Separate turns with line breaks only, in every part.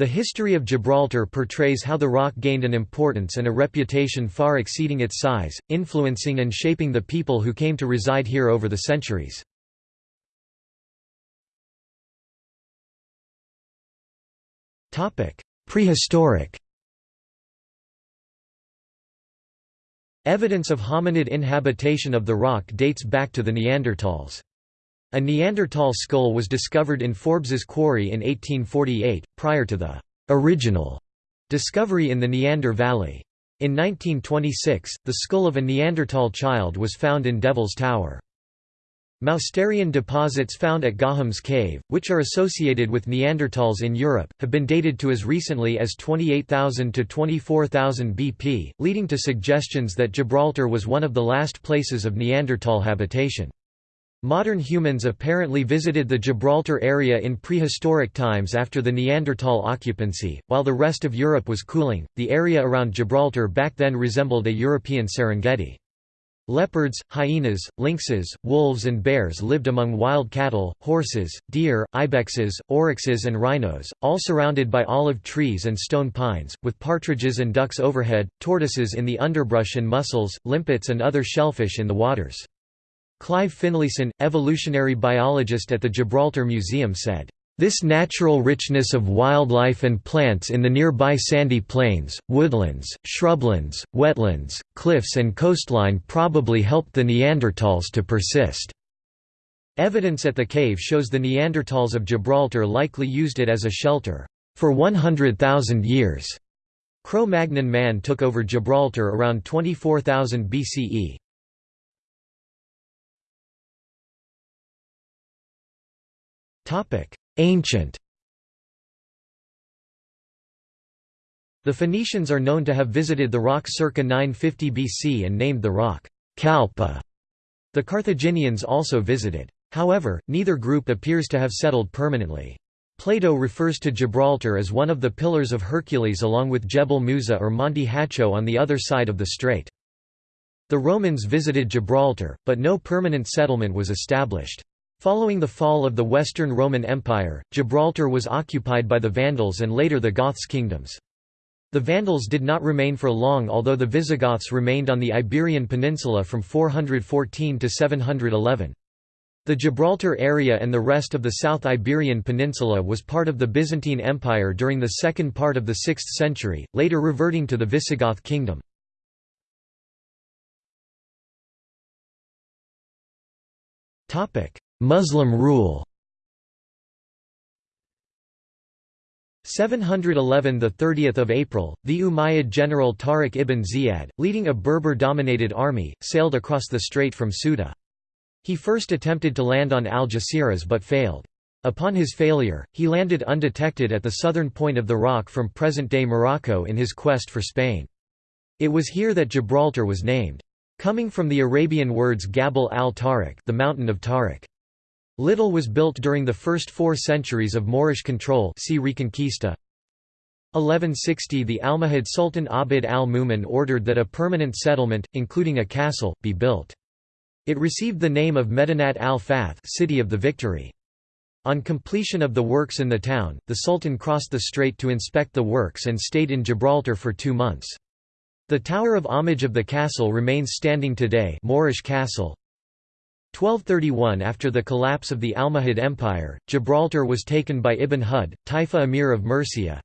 The history of Gibraltar portrays how the rock gained an importance and a reputation far exceeding its size, influencing and shaping the people who came to reside here over the centuries. Prehistoric Evidence of hominid inhabitation of the rock dates back to the Neanderthals. A Neanderthal skull was discovered in Forbes's quarry in 1848, prior to the original discovery in the Neander Valley. In 1926, the skull of a Neanderthal child was found in Devil's Tower. Mousterian deposits found at Gorham's Cave, which are associated with Neanderthals in Europe, have been dated to as recently as 28,000 to 24,000 BP, leading to suggestions that Gibraltar was one of the last places of Neanderthal habitation. Modern humans apparently visited the Gibraltar area in prehistoric times after the Neanderthal occupancy. While the rest of Europe was cooling, the area around Gibraltar back then resembled a European Serengeti. Leopards, hyenas, lynxes, wolves and bears lived among wild cattle, horses, deer, ibexes, oryxes and rhinos, all surrounded by olive trees and stone pines, with partridges and ducks overhead, tortoises in the underbrush and mussels, limpets and other shellfish in the waters. Clive Finlayson, evolutionary biologist at the Gibraltar Museum said, this natural richness of wildlife and plants in the nearby sandy plains, woodlands, shrublands, wetlands, cliffs and coastline probably helped the Neanderthals to persist. Evidence at the cave shows the Neanderthals of Gibraltar likely used it as a shelter for 100,000 years. Cro-Magnon man took over Gibraltar around 24,000 BCE. Ancient The Phoenicians are known to have visited the rock circa 950 BC and named the rock Calpa. The Carthaginians also visited. However, neither group appears to have settled permanently. Plato refers to Gibraltar as one of the Pillars of Hercules along with Jebel Musa or Monte Hacho on the other side of the strait. The Romans visited Gibraltar, but no permanent settlement was established. Following the fall of the Western Roman Empire, Gibraltar was occupied by the Vandals and later the Goths kingdoms. The Vandals did not remain for long although the Visigoths remained on the Iberian Peninsula from 414 to 711. The Gibraltar area and the rest of the South Iberian Peninsula was part of the Byzantine Empire during the second part of the 6th century, later reverting to the Visigoth kingdom. Muslim rule. 711 the 30th of April the Umayyad general Tariq ibn Ziyad leading a Berber dominated army sailed across the strait from Ceuta he first attempted to land on Algeciras but failed. Upon his failure he landed undetected at the southern point of the rock from present-day Morocco in his quest for Spain. It was here that Gibraltar was named. Coming from the Arabian words Gabal al-Tariq the mountain of Tariq Little was built during the first four centuries of Moorish control see Reconquista. 1160 The Almohad Sultan Abd al-Mumin ordered that a permanent settlement, including a castle, be built. It received the name of Medinat al-Fath City of the Victory. On completion of the works in the town, the Sultan crossed the strait to inspect the works and stayed in Gibraltar for two months. The tower of homage of the castle remains standing today Moorish Castle, 1231 After the collapse of the Almohad Empire, Gibraltar was taken by Ibn Hud, Taifa emir of Murcia.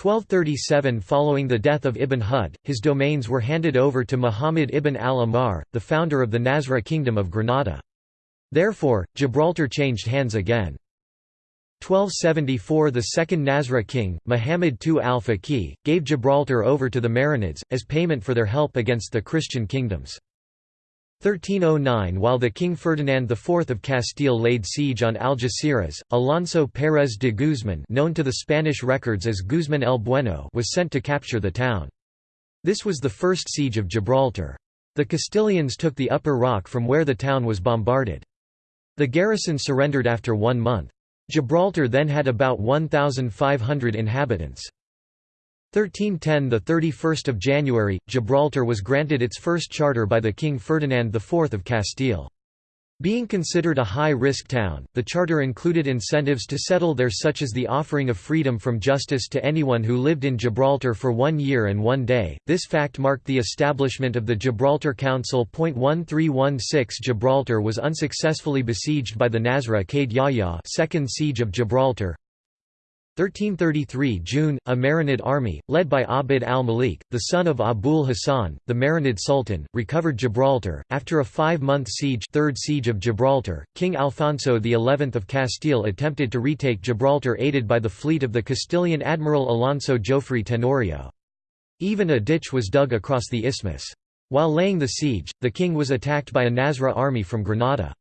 1237 Following the death of Ibn Hud, his domains were handed over to Muhammad ibn al-Ahmar, the founder of the Nasrid Kingdom of Granada. Therefore, Gibraltar changed hands again. 1274 The second Nasrid king, Muhammad II al-Faqih, gave Gibraltar over to the Marinids, as payment for their help against the Christian kingdoms. 1309 While the King Ferdinand IV of Castile laid siege on Algeciras, Alonso Pérez de Guzmán known to the Spanish records as Guzmán el Bueno was sent to capture the town. This was the first siege of Gibraltar. The Castilians took the upper rock from where the town was bombarded. The garrison surrendered after one month. Gibraltar then had about 1,500 inhabitants. 1310 the 31st of January Gibraltar was granted its first charter by the King Ferdinand IV of Castile Being considered a high-risk town, the charter included incentives to settle there such as the offering of freedom from justice to anyone who lived in Gibraltar for one year and one day. This fact marked the establishment of the Gibraltar Council. 1316 Gibraltar was unsuccessfully besieged by the Nasrid Yahya Second Siege of Gibraltar 1333 June, a Marinid army, led by Abd al-Malik, the son of Abul Hassan, the Marinid Sultan, recovered Gibraltar. After a five-month siege Third Siege of Gibraltar, King Alfonso XI of Castile attempted to retake Gibraltar aided by the fleet of the Castilian Admiral Alonso Jofre Tenorio. Even a ditch was dug across the isthmus. While laying the siege, the king was attacked by a Nasrid army from Granada.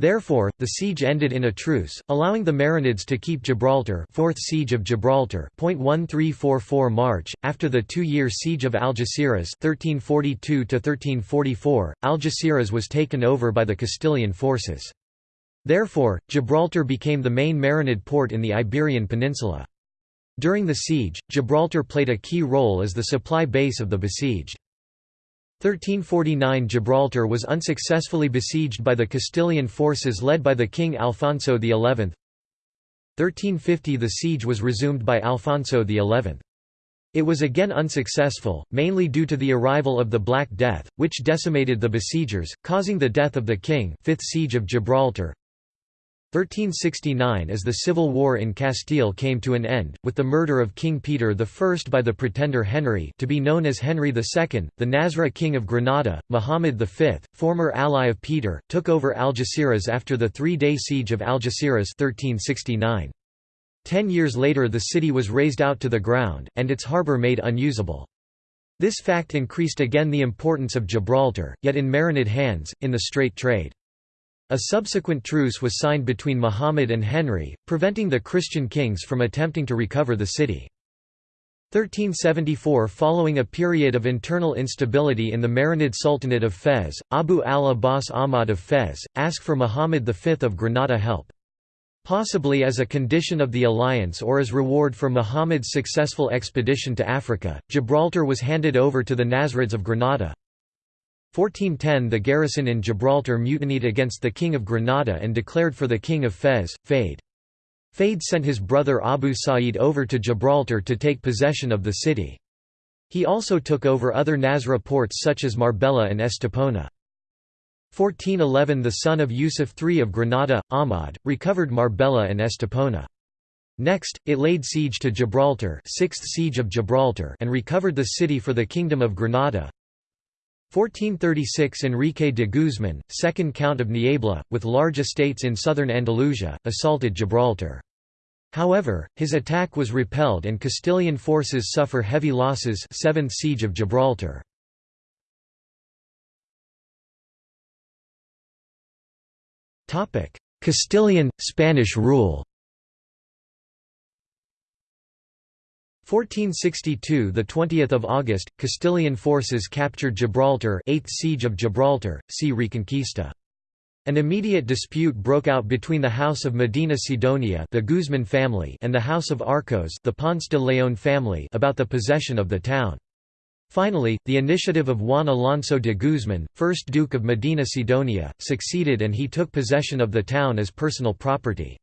Therefore, the siege ended in a truce, allowing the Marinids to keep Gibraltar Fourth Siege of Gibraltar 1344 March, after the two-year Siege of Algeciras 1342–1344, Algeciras was taken over by the Castilian forces. Therefore, Gibraltar became the main Marinid port in the Iberian Peninsula. During the siege, Gibraltar played a key role as the supply base of the besieged. 1349 Gibraltar was unsuccessfully besieged by the Castilian forces led by the King Alfonso XI. 1350 The siege was resumed by Alfonso XI. It was again unsuccessful, mainly due to the arrival of the Black Death, which decimated the besiegers, causing the death of the king Fifth Siege of Gibraltar 1369 As the civil war in Castile came to an end, with the murder of King Peter I by the pretender Henry to be known as Henry II, the Nasrid king of Granada, Muhammad V, former ally of Peter, took over Algeciras after the three-day siege of Algeciras 1369. Ten years later the city was razed out to the ground, and its harbour made unusable. This fact increased again the importance of Gibraltar, yet in Marinid hands, in the strait trade. A subsequent truce was signed between Muhammad and Henry, preventing the Christian kings from attempting to recover the city. 1374 Following a period of internal instability in the Marinid Sultanate of Fez, Abu al-Abbas Ahmad of Fez, asked for Muhammad V of Granada help. Possibly as a condition of the alliance or as reward for Muhammad's successful expedition to Africa, Gibraltar was handed over to the Nasrids of Granada. 1410 The garrison in Gibraltar mutinied against the King of Granada and declared for the King of Fez, Faid. Faid sent his brother Abu Sa'id over to Gibraltar to take possession of the city. He also took over other Nasrid ports such as Marbella and Estepona. 1411 The son of Yusuf III of Granada, Ahmad, recovered Marbella and Estepona. Next, it laid siege to Gibraltar, 6th siege of Gibraltar and recovered the city for the Kingdom of Granada. 1436 Enrique de Guzman, second Count of Niebla, with large estates in southern Andalusia, assaulted Gibraltar. However, his attack was repelled and Castilian forces suffer heavy losses 7th Siege of Gibraltar. Castilian, Spanish rule 1462 the 20th of August Castilian forces captured Gibraltar 8th siege of Gibraltar see Reconquista An immediate dispute broke out between the House of Medina Sidonia the Guzman family and the House of Arcos the Ponce de León family about the possession of the town Finally, the initiative of Juan Alonso de Guzman, 1st Duke of Medina Sidonia, succeeded and he took possession of the town as personal property.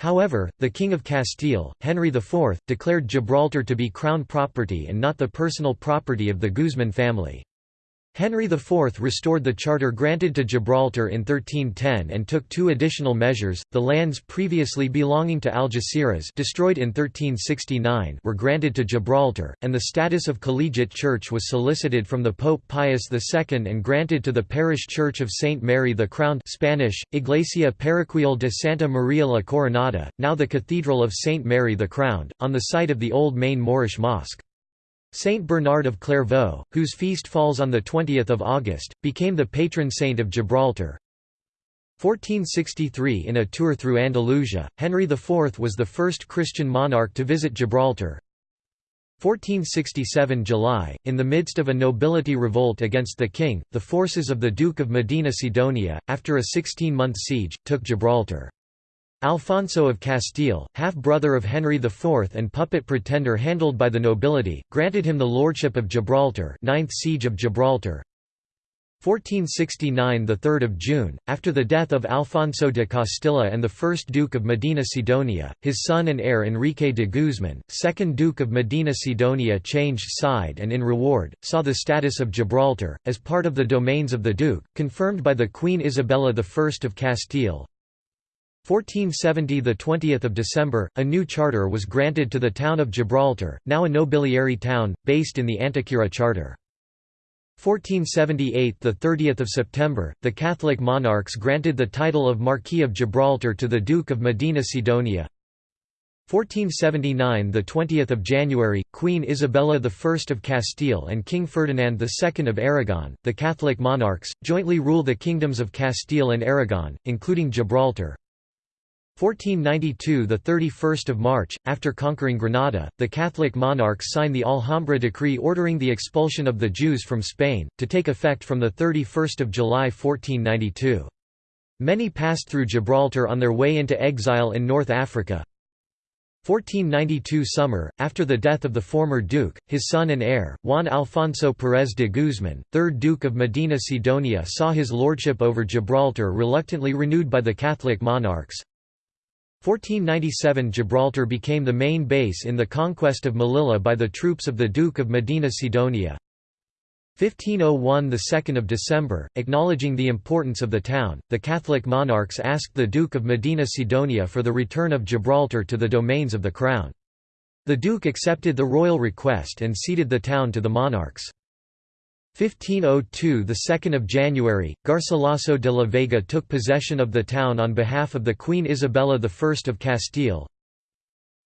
However, the King of Castile, Henry IV, declared Gibraltar to be crown property and not the personal property of the Guzman family. Henry IV restored the charter granted to Gibraltar in 1310 and took two additional measures. The lands previously belonging to Algeciras, destroyed in 1369, were granted to Gibraltar, and the status of collegiate church was solicited from the Pope Pius II and granted to the parish church of Saint Mary the Crowned (Spanish: Iglesia Parroquial de Santa Maria la Coronada), now the Cathedral of Saint Mary the Crowned, on the site of the old main Moorish mosque. Saint Bernard of Clairvaux, whose feast falls on 20 August, became the patron saint of Gibraltar. 1463 In a tour through Andalusia, Henry IV was the first Christian monarch to visit Gibraltar. 1467 July, in the midst of a nobility revolt against the king, the forces of the Duke of Medina Sidonia, after a 16-month siege, took Gibraltar. Alfonso of Castile, half-brother of Henry IV and puppet pretender handled by the nobility, granted him the lordship of Gibraltar 9th Siege of Gibraltar 1469 – the 3rd of June, after the death of Alfonso de Castilla and the first Duke of Medina Sidonia, his son and heir Enrique de Guzman, second Duke of Medina Sidonia changed side and in reward, saw the status of Gibraltar, as part of the domains of the Duke, confirmed by the Queen Isabella I of Castile. 1470 – the 20th of December, a new charter was granted to the town of Gibraltar, now a nobiliary town, based in the Antequera Charter. 1478 – the 30th of September, the Catholic monarchs granted the title of Marquis of Gibraltar to the Duke of Medina Sidonia. 1479 – the 20th of January, Queen Isabella I of Castile and King Ferdinand II of Aragon, the Catholic monarchs, jointly rule the kingdoms of Castile and Aragon, including Gibraltar. 1492 – the 31st of March, after conquering Granada, the Catholic monarchs sign the Alhambra decree ordering the expulsion of the Jews from Spain, to take effect from 31 July 1492. Many passed through Gibraltar on their way into exile in North Africa. 1492 summer, after the death of the former duke, his son and heir, Juan Alfonso Pérez de Guzmán, 3rd Duke of Medina Sidonia saw his lordship over Gibraltar reluctantly renewed by the Catholic monarchs. 1497 Gibraltar became the main base in the conquest of Melilla by the troops of the Duke of Medina Sidonia. 1501 – the 2nd of December, acknowledging the importance of the town, the Catholic monarchs asked the Duke of Medina Sidonia for the return of Gibraltar to the domains of the crown. The Duke accepted the royal request and ceded the town to the monarchs. 1502 – The 2nd of January, Garcilaso de la Vega took possession of the town on behalf of the Queen Isabella I of Castile.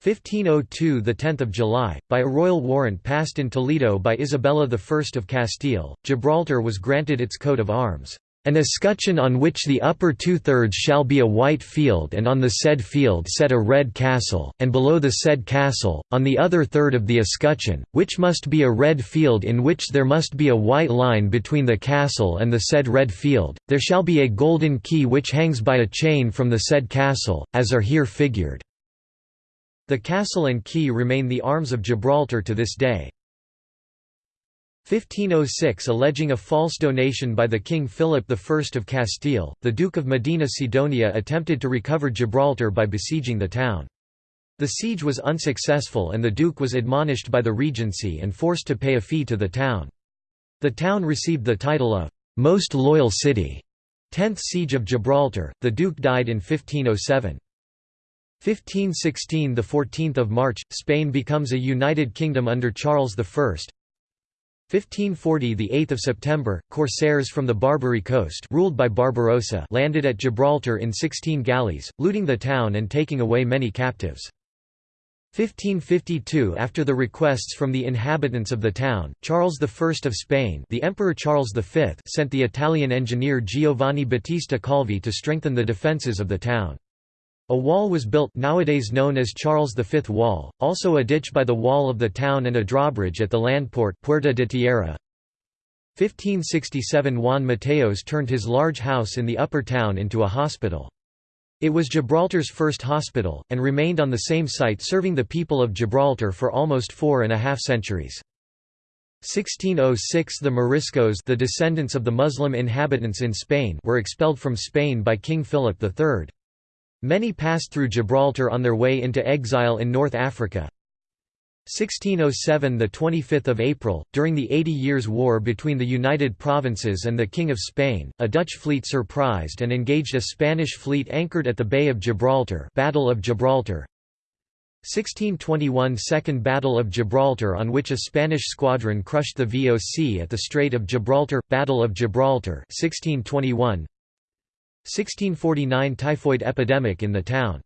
1502 – The 10th of July, by a royal warrant passed in Toledo by Isabella I of Castile, Gibraltar was granted its coat of arms. An escutcheon on which the upper two-thirds shall be a white field and on the said field set a red castle, and below the said castle, on the other third of the escutcheon, which must be a red field in which there must be a white line between the castle and the said red field, there shall be a golden key which hangs by a chain from the said castle, as are here figured." The castle and key remain the arms of Gibraltar to this day. 1506 Alleging a false donation by the King Philip I of Castile, the Duke of Medina Sidonia attempted to recover Gibraltar by besieging the town. The siege was unsuccessful and the Duke was admonished by the Regency and forced to pay a fee to the town. The town received the title of «Most Loyal City». 10th Siege of Gibraltar, the Duke died in 1507. 1516 – 14 March, Spain becomes a united kingdom under Charles I. 1540 the 8th of September corsairs from the Barbary coast ruled by Barbarossa landed at Gibraltar in 16 galleys looting the town and taking away many captives 1552 After the requests from the inhabitants of the town, Charles I of Spain the Emperor Charles V sent the Italian engineer Giovanni Battista Calvi to strengthen the defences of the town. A wall was built nowadays known as Charles V Wall, also a ditch by the wall of the town and a drawbridge at the landport Puerta de Tierra. 1567 Juan Mateos turned his large house in the upper town into a hospital. It was Gibraltar's first hospital, and remained on the same site serving the people of Gibraltar for almost four and a half centuries. 1606 The Moriscos the descendants of the Muslim inhabitants in Spain were expelled from Spain by King Philip III. Many passed through Gibraltar on their way into exile in North Africa. 1607 – the 25th of April, during the Eighty Years' War between the United Provinces and the King of Spain, a Dutch fleet surprised and engaged a Spanish fleet anchored at the Bay of Gibraltar Battle of Gibraltar 1621 – Second Battle of Gibraltar on which a Spanish squadron crushed the VOC at the Strait of Gibraltar – Battle of Gibraltar 1621 1649 Typhoid epidemic in the town.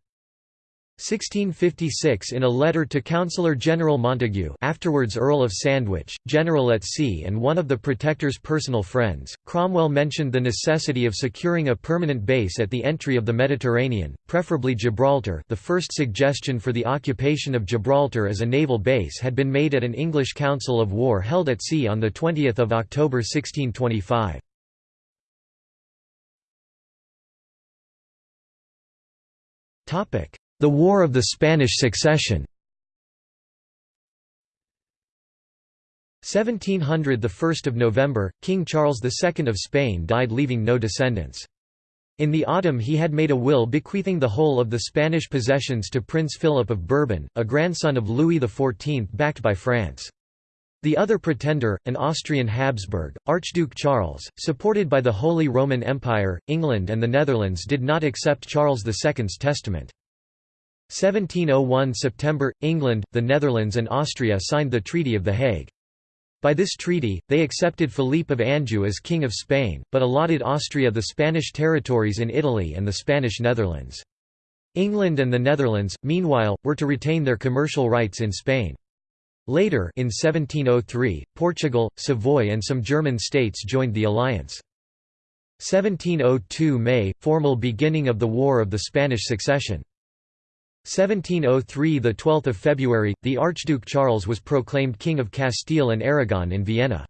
1656 In a letter to Councillor General Montague afterwards Earl of Sandwich, General at Sea and one of the Protector's personal friends, Cromwell mentioned the necessity of securing a permanent base at the entry of the Mediterranean, preferably Gibraltar the first suggestion for the occupation of Gibraltar as a naval base had been made at an English council of war held at sea on 20 October 1625. The War of the Spanish Succession 1700 the 1st of November, King Charles II of Spain died leaving no descendants. In the autumn he had made a will bequeathing the whole of the Spanish possessions to Prince Philip of Bourbon, a grandson of Louis XIV backed by France. The other pretender, an Austrian Habsburg, Archduke Charles, supported by the Holy Roman Empire, England and the Netherlands did not accept Charles II's testament. 1701 September, England, the Netherlands and Austria signed the Treaty of The Hague. By this treaty, they accepted Philippe of Anjou as King of Spain, but allotted Austria the Spanish territories in Italy and the Spanish Netherlands. England and the Netherlands, meanwhile, were to retain their commercial rights in Spain. Later in 1703, Portugal, Savoy and some German states joined the alliance. 1702 May – Formal beginning of the War of the Spanish Succession. 1703 – The 12th of February, the Archduke Charles was proclaimed King of Castile and Aragon in Vienna.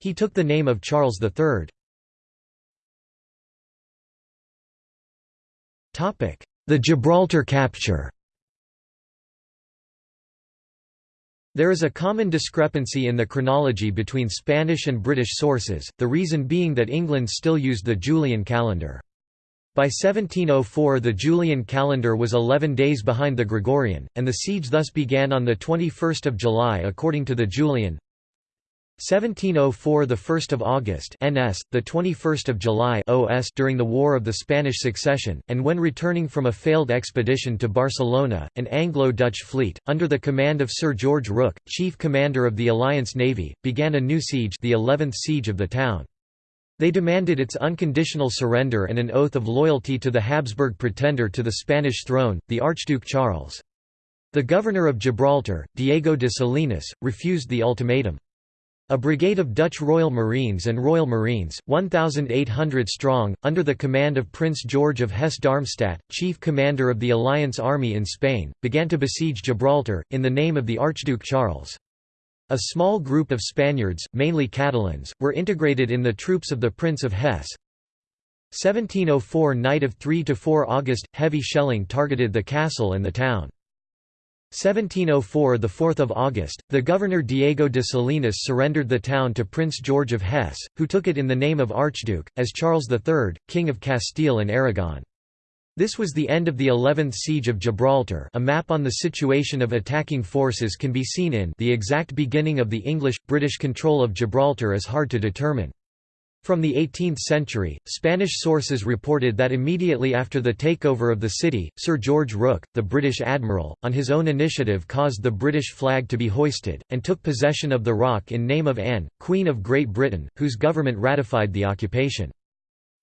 He took the name of Charles III. The Gibraltar capture There is a common discrepancy in the chronology between Spanish and British sources, the reason being that England still used the Julian calendar. By 1704 the Julian calendar was 11 days behind the Gregorian, and the siege thus began on 21 July according to the Julian. 1704 the 1st of August NS the 21st of July OS during the War of the Spanish Succession and when returning from a failed expedition to Barcelona an Anglo-Dutch fleet under the command of Sir George Rooke chief commander of the Alliance Navy began a new siege the 11th siege of the town. They demanded its unconditional surrender and an oath of loyalty to the Habsburg pretender to the Spanish throne the Archduke Charles. The governor of Gibraltar Diego de Salinas refused the ultimatum a brigade of Dutch Royal Marines and Royal Marines, 1,800 strong, under the command of Prince George of Hesse-Darmstadt, chief commander of the Alliance Army in Spain, began to besiege Gibraltar, in the name of the Archduke Charles. A small group of Spaniards, mainly Catalans, were integrated in the troops of the Prince of Hesse. 1704 night of 3–4 August, heavy shelling targeted the castle and the town. 1704 – 4 August, the governor Diego de Salinas surrendered the town to Prince George of Hesse, who took it in the name of Archduke, as Charles III, King of Castile and Aragon. This was the end of the 11th Siege of Gibraltar a map on the situation of attacking forces can be seen in the exact beginning of the English-British control of Gibraltar is hard to determine. From the 18th century, Spanish sources reported that immediately after the takeover of the city, Sir George Rooke, the British admiral, on his own initiative caused the British flag to be hoisted, and took possession of the rock in name of Anne, Queen of Great Britain, whose government ratified the occupation.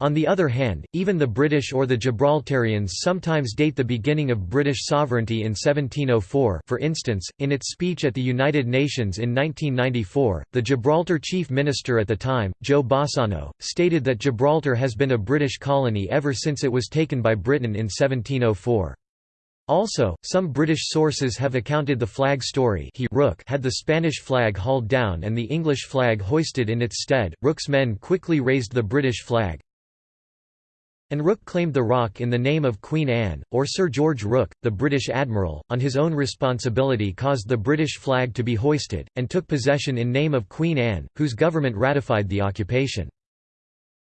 On the other hand, even the British or the Gibraltarians sometimes date the beginning of British sovereignty in 1704 for instance, in its speech at the United Nations in 1994, the Gibraltar chief minister at the time, Joe Bossano, stated that Gibraltar has been a British colony ever since it was taken by Britain in 1704. Also, some British sources have accounted the flag story he Rooke had the Spanish flag hauled down and the English flag hoisted in its stead, Rooke's men quickly raised the British flag, and Rooke claimed the rock in the name of Queen Anne, or Sir George Rooke, the British admiral, on his own responsibility caused the British flag to be hoisted, and took possession in name of Queen Anne, whose government ratified the occupation.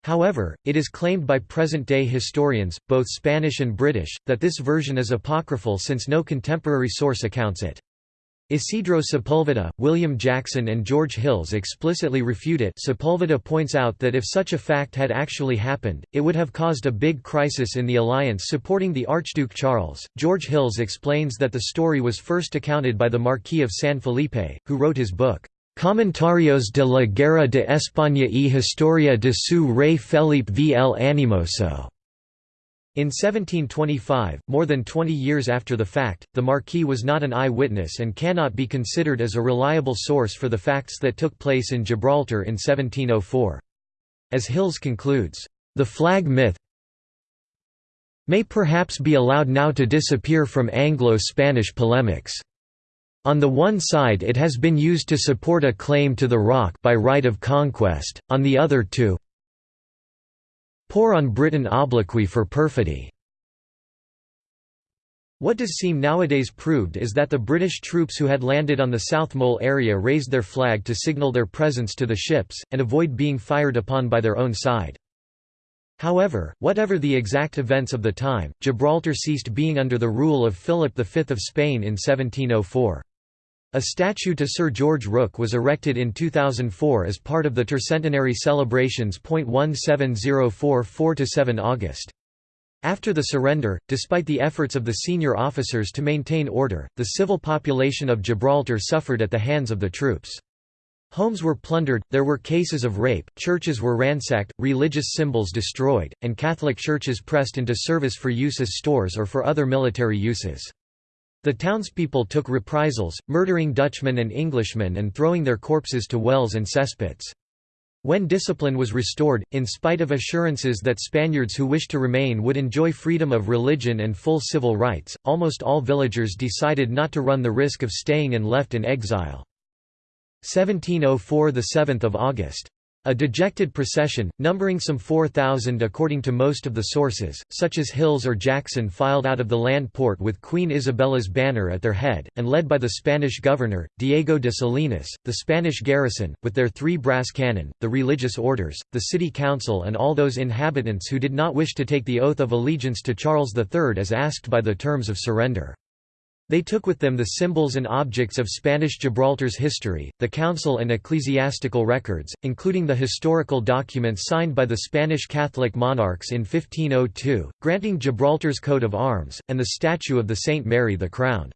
However, it is claimed by present-day historians, both Spanish and British, that this version is apocryphal since no contemporary source accounts it. Isidro Sepulveda, William Jackson and George Hills explicitly refute it Sepulveda points out that if such a fact had actually happened, it would have caused a big crisis in the alliance supporting the Archduke Charles. George Hills explains that the story was first accounted by the Marquis of San Felipe, who wrote his book, Comentarios de la Guerra de España y Historia de su Rey Felipe V. el Animoso. In 1725, more than 20 years after the fact, the Marquis was not an eye-witness and cannot be considered as a reliable source for the facts that took place in Gibraltar in 1704. As Hills concludes, "...the flag myth may perhaps be allowed now to disappear from Anglo-Spanish polemics." On the one side it has been used to support a claim to the rock by right of conquest, on the other to Pour on Britain obloquy for perfidy. What does seem nowadays proved is that the British troops who had landed on the South Mole area raised their flag to signal their presence to the ships, and avoid being fired upon by their own side. However, whatever the exact events of the time, Gibraltar ceased being under the rule of Philip V of Spain in 1704. A statue to Sir George Rooke was erected in 2004 as part of the tercentenary celebrations. 17044–7 August. After the surrender, despite the efforts of the senior officers to maintain order, the civil population of Gibraltar suffered at the hands of the troops. Homes were plundered, there were cases of rape, churches were ransacked, religious symbols destroyed, and Catholic churches pressed into service for use as stores or for other military uses. The townspeople took reprisals, murdering Dutchmen and Englishmen and throwing their corpses to wells and cesspits. When discipline was restored, in spite of assurances that Spaniards who wished to remain would enjoy freedom of religion and full civil rights, almost all villagers decided not to run the risk of staying and left in exile. 1704 – 7 August a dejected procession, numbering some 4,000 according to most of the sources, such as Hills or Jackson filed out of the land port with Queen Isabella's banner at their head, and led by the Spanish governor, Diego de Salinas, the Spanish garrison, with their three brass cannon, the religious orders, the city council and all those inhabitants who did not wish to take the oath of allegiance to Charles III as asked by the terms of surrender. They took with them the symbols and objects of Spanish Gibraltar's history, the council and ecclesiastical records, including the historical documents signed by the Spanish Catholic monarchs in 1502, granting Gibraltar's coat of arms, and the statue of the Saint Mary the Crowned.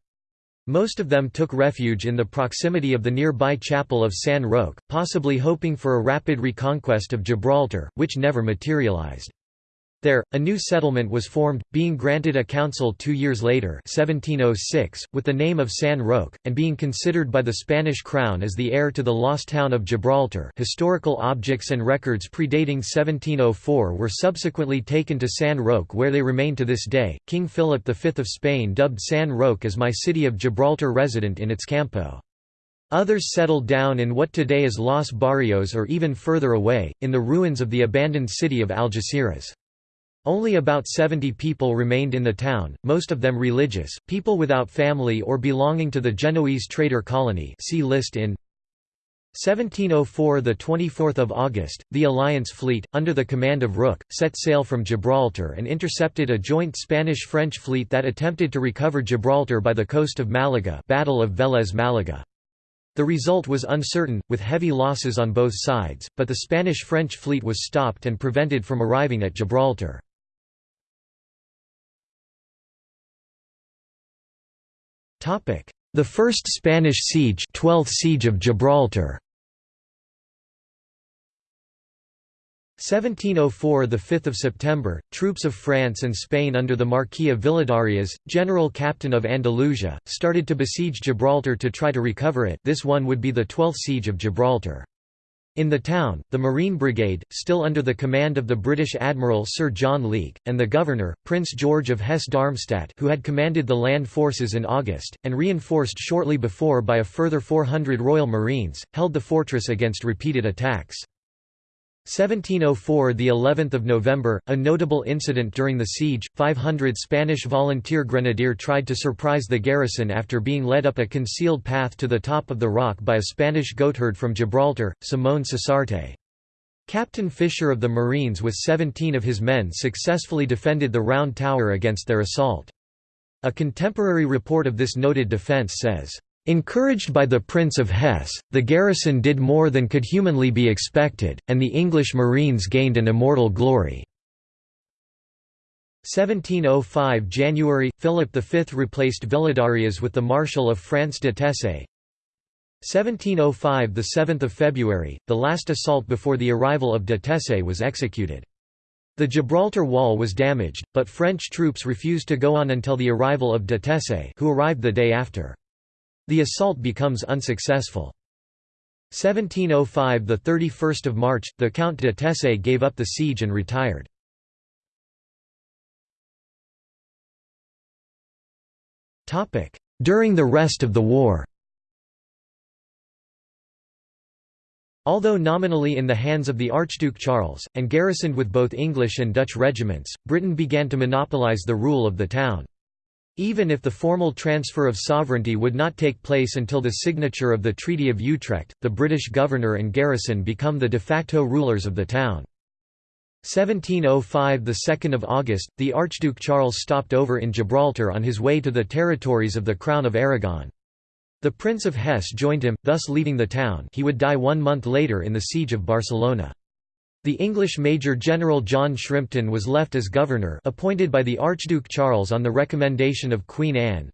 Most of them took refuge in the proximity of the nearby chapel of San Roque, possibly hoping for a rapid reconquest of Gibraltar, which never materialized. There, a new settlement was formed, being granted a council two years later 1706, with the name of San Roque, and being considered by the Spanish crown as the heir to the lost town of Gibraltar historical objects and records predating 1704 were subsequently taken to San Roque where they remain to this day. King Philip V of Spain dubbed San Roque as my city of Gibraltar resident in its campo. Others settled down in what today is Los Barrios or even further away, in the ruins of the abandoned city of Algeciras. Only about 70 people remained in the town, most of them religious, people without family or belonging to the Genoese trader colony see list in 1704 the 24th of August the Alliance fleet under the command of Rooke set sail from Gibraltar and intercepted a joint Spanish-French fleet that attempted to recover Gibraltar by the coast of Malaga Battle of Vélez Málaga the result was uncertain, with heavy losses on both sides, but the Spanish-French fleet was stopped and prevented from arriving at Gibraltar. The First Spanish Siege 12th Siege of Gibraltar. 1704 – the 5th of September, troops of France and Spain under the Marquis of Villadarias, general captain of Andalusia, started to besiege Gibraltar to try to recover it. This one would be the 12th Siege of Gibraltar. In the town, the Marine Brigade, still under the command of the British Admiral Sir John Leake, and the governor, Prince George of Hesse-Darmstadt who had commanded the land forces in August, and reinforced shortly before by a further 400 Royal Marines, held the fortress against repeated attacks. 1704 the 11th of November a notable incident during the siege 500 Spanish volunteer grenadier tried to surprise the garrison after being led up a concealed path to the top of the rock by a Spanish goatherd from Gibraltar Simón Susarte Captain Fisher of the Marines with 17 of his men successfully defended the round tower against their assault. A contemporary report of this noted defense says Encouraged by the Prince of Hesse, the garrison did more than could humanly be expected, and the English marines gained an immortal glory. 1705 January – Philip V replaced Villadarias with the Marshal of France de Tesse. 1705 – 7 February, the last assault before the arrival of de Tesse was executed. The Gibraltar Wall was damaged, but French troops refused to go on until the arrival of de Tesse who arrived the day after. The assault becomes unsuccessful. 1705 – The 31st of March, the Count de Tesse gave up the siege and retired. Topic: During the rest of the war Although nominally in the hands of the Archduke Charles, and garrisoned with both English and Dutch regiments, Britain began to monopolise the rule of the town. Even if the formal transfer of sovereignty would not take place until the signature of the Treaty of Utrecht, the British governor and garrison become the de facto rulers of the town. 1705 – 2 August, the Archduke Charles stopped over in Gibraltar on his way to the territories of the Crown of Aragon. The Prince of Hesse joined him, thus leaving the town he would die one month later in the Siege of Barcelona. The English Major General John Shrimpton was left as governor appointed by the Archduke Charles on the recommendation of Queen Anne.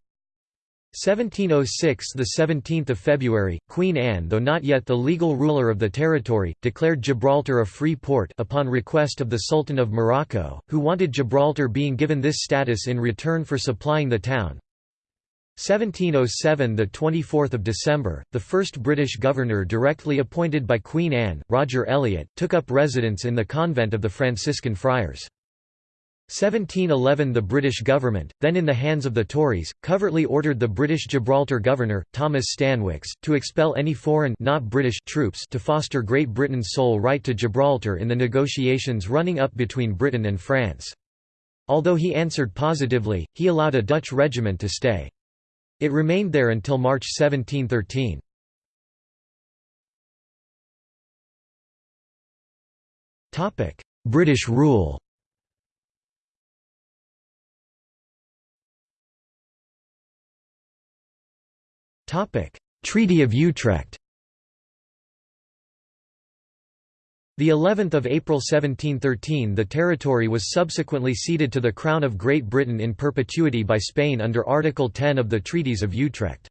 1706 – The 17th of February, Queen Anne though not yet the legal ruler of the territory, declared Gibraltar a free port upon request of the Sultan of Morocco, who wanted Gibraltar being given this status in return for supplying the town. 1707 the 24th of December the first British governor directly appointed by Queen Anne Roger Elliot took up residence in the convent of the Franciscan friars 1711 The British government, then in the hands of the Tories, covertly ordered the British Gibraltar governor, Thomas Stanwix, to expel any foreign not British troops to foster Great Britain's sole right to Gibraltar in the negotiations running up between Britain and France. Although he answered positively, he allowed a Dutch regiment to stay. It remained there until March 1713. British rule Treaty of Utrecht The 11th of April 1713 the territory was subsequently ceded to the Crown of Great Britain in perpetuity by Spain under Article 10 of the Treaties of Utrecht.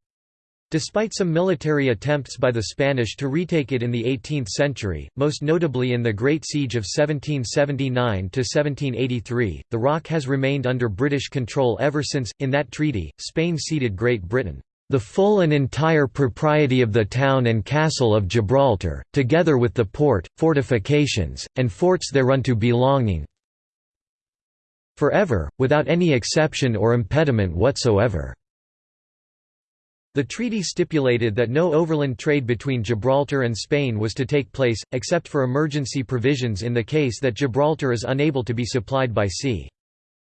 Despite some military attempts by the Spanish to retake it in the 18th century, most notably in the Great Siege of 1779–1783, the rock has remained under British control ever since. In that treaty, Spain ceded Great Britain the full and entire propriety of the town and castle of Gibraltar, together with the port, fortifications, and forts thereunto belonging forever, without any exception or impediment whatsoever." The treaty stipulated that no overland trade between Gibraltar and Spain was to take place, except for emergency provisions in the case that Gibraltar is unable to be supplied by sea.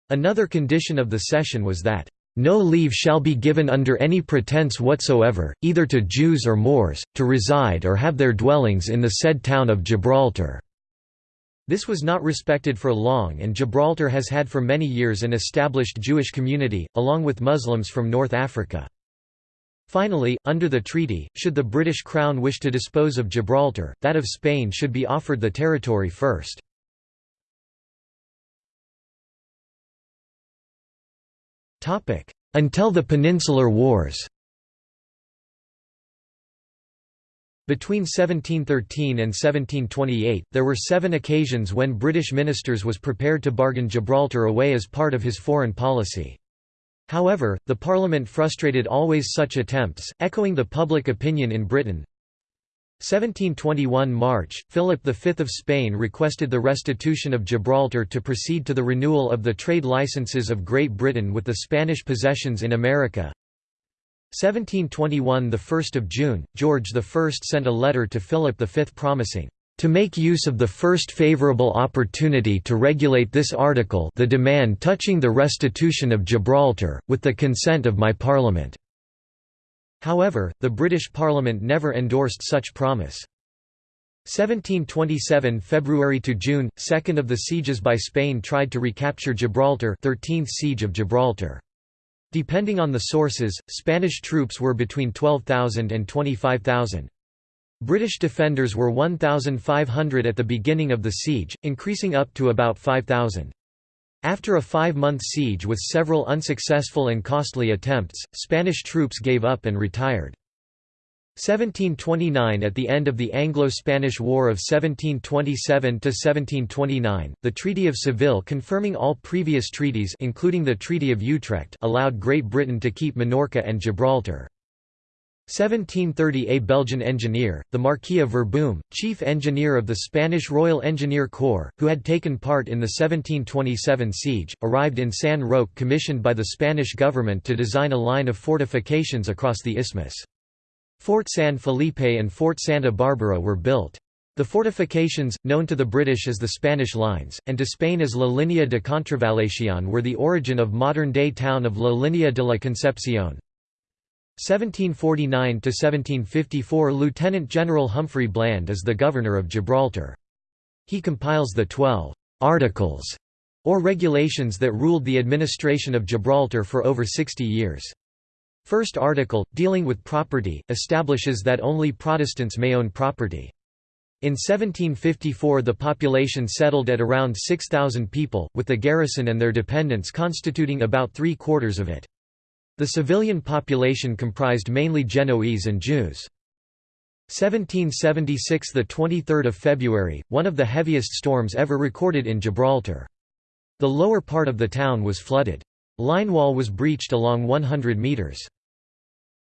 Another condition of the cession was that no leave shall be given under any pretence whatsoever, either to Jews or Moors, to reside or have their dwellings in the said town of Gibraltar." This was not respected for long and Gibraltar has had for many years an established Jewish community, along with Muslims from North Africa. Finally, under the treaty, should the British Crown wish to dispose of Gibraltar, that of Spain should be offered the territory first. Until the Peninsular Wars. Between 1713 and 1728, there were seven occasions when British ministers was prepared to bargain Gibraltar away as part of his foreign policy. However, the Parliament frustrated always such attempts, echoing the public opinion in Britain, 1721 March, Philip V of Spain requested the restitution of Gibraltar to proceed to the renewal of the trade licenses of Great Britain with the Spanish possessions in America. 1721 – 1 June, George I sent a letter to Philip V promising, "...to make use of the first favourable opportunity to regulate this article the demand touching the restitution of Gibraltar, with the consent of my Parliament." However, the British Parliament never endorsed such promise. 1727 February to June, second of the sieges by Spain tried to recapture Gibraltar 13th Siege of Gibraltar. Depending on the sources, Spanish troops were between 12,000 and 25,000. British defenders were 1,500 at the beginning of the siege, increasing up to about 5,000. After a five-month siege with several unsuccessful and costly attempts, Spanish troops gave up and retired. 1729 At the end of the Anglo-Spanish War of 1727–1729, the Treaty of Seville confirming all previous treaties including the Treaty of Utrecht allowed Great Britain to keep Minorca and Gibraltar. 1730 A Belgian engineer, the Marquis of Verboom, chief engineer of the Spanish Royal Engineer Corps, who had taken part in the 1727 siege, arrived in San Roque commissioned by the Spanish government to design a line of fortifications across the isthmus. Fort San Felipe and Fort Santa Barbara were built. The fortifications, known to the British as the Spanish Lines, and to Spain as La Línea de Contravalación were the origin of modern-day town of La Línea de la Concepción. 1749–1754 Lieutenant General Humphrey Bland is the Governor of Gibraltar. He compiles the Twelve «Articles» or regulations that ruled the administration of Gibraltar for over 60 years. First article, dealing with property, establishes that only Protestants may own property. In 1754 the population settled at around 6,000 people, with the garrison and their dependents constituting about three-quarters of it. The civilian population comprised mainly Genoese and Jews. 1776 – the 23rd of February, one of the heaviest storms ever recorded in Gibraltar. The lower part of the town was flooded. Line wall was breached along 100 metres.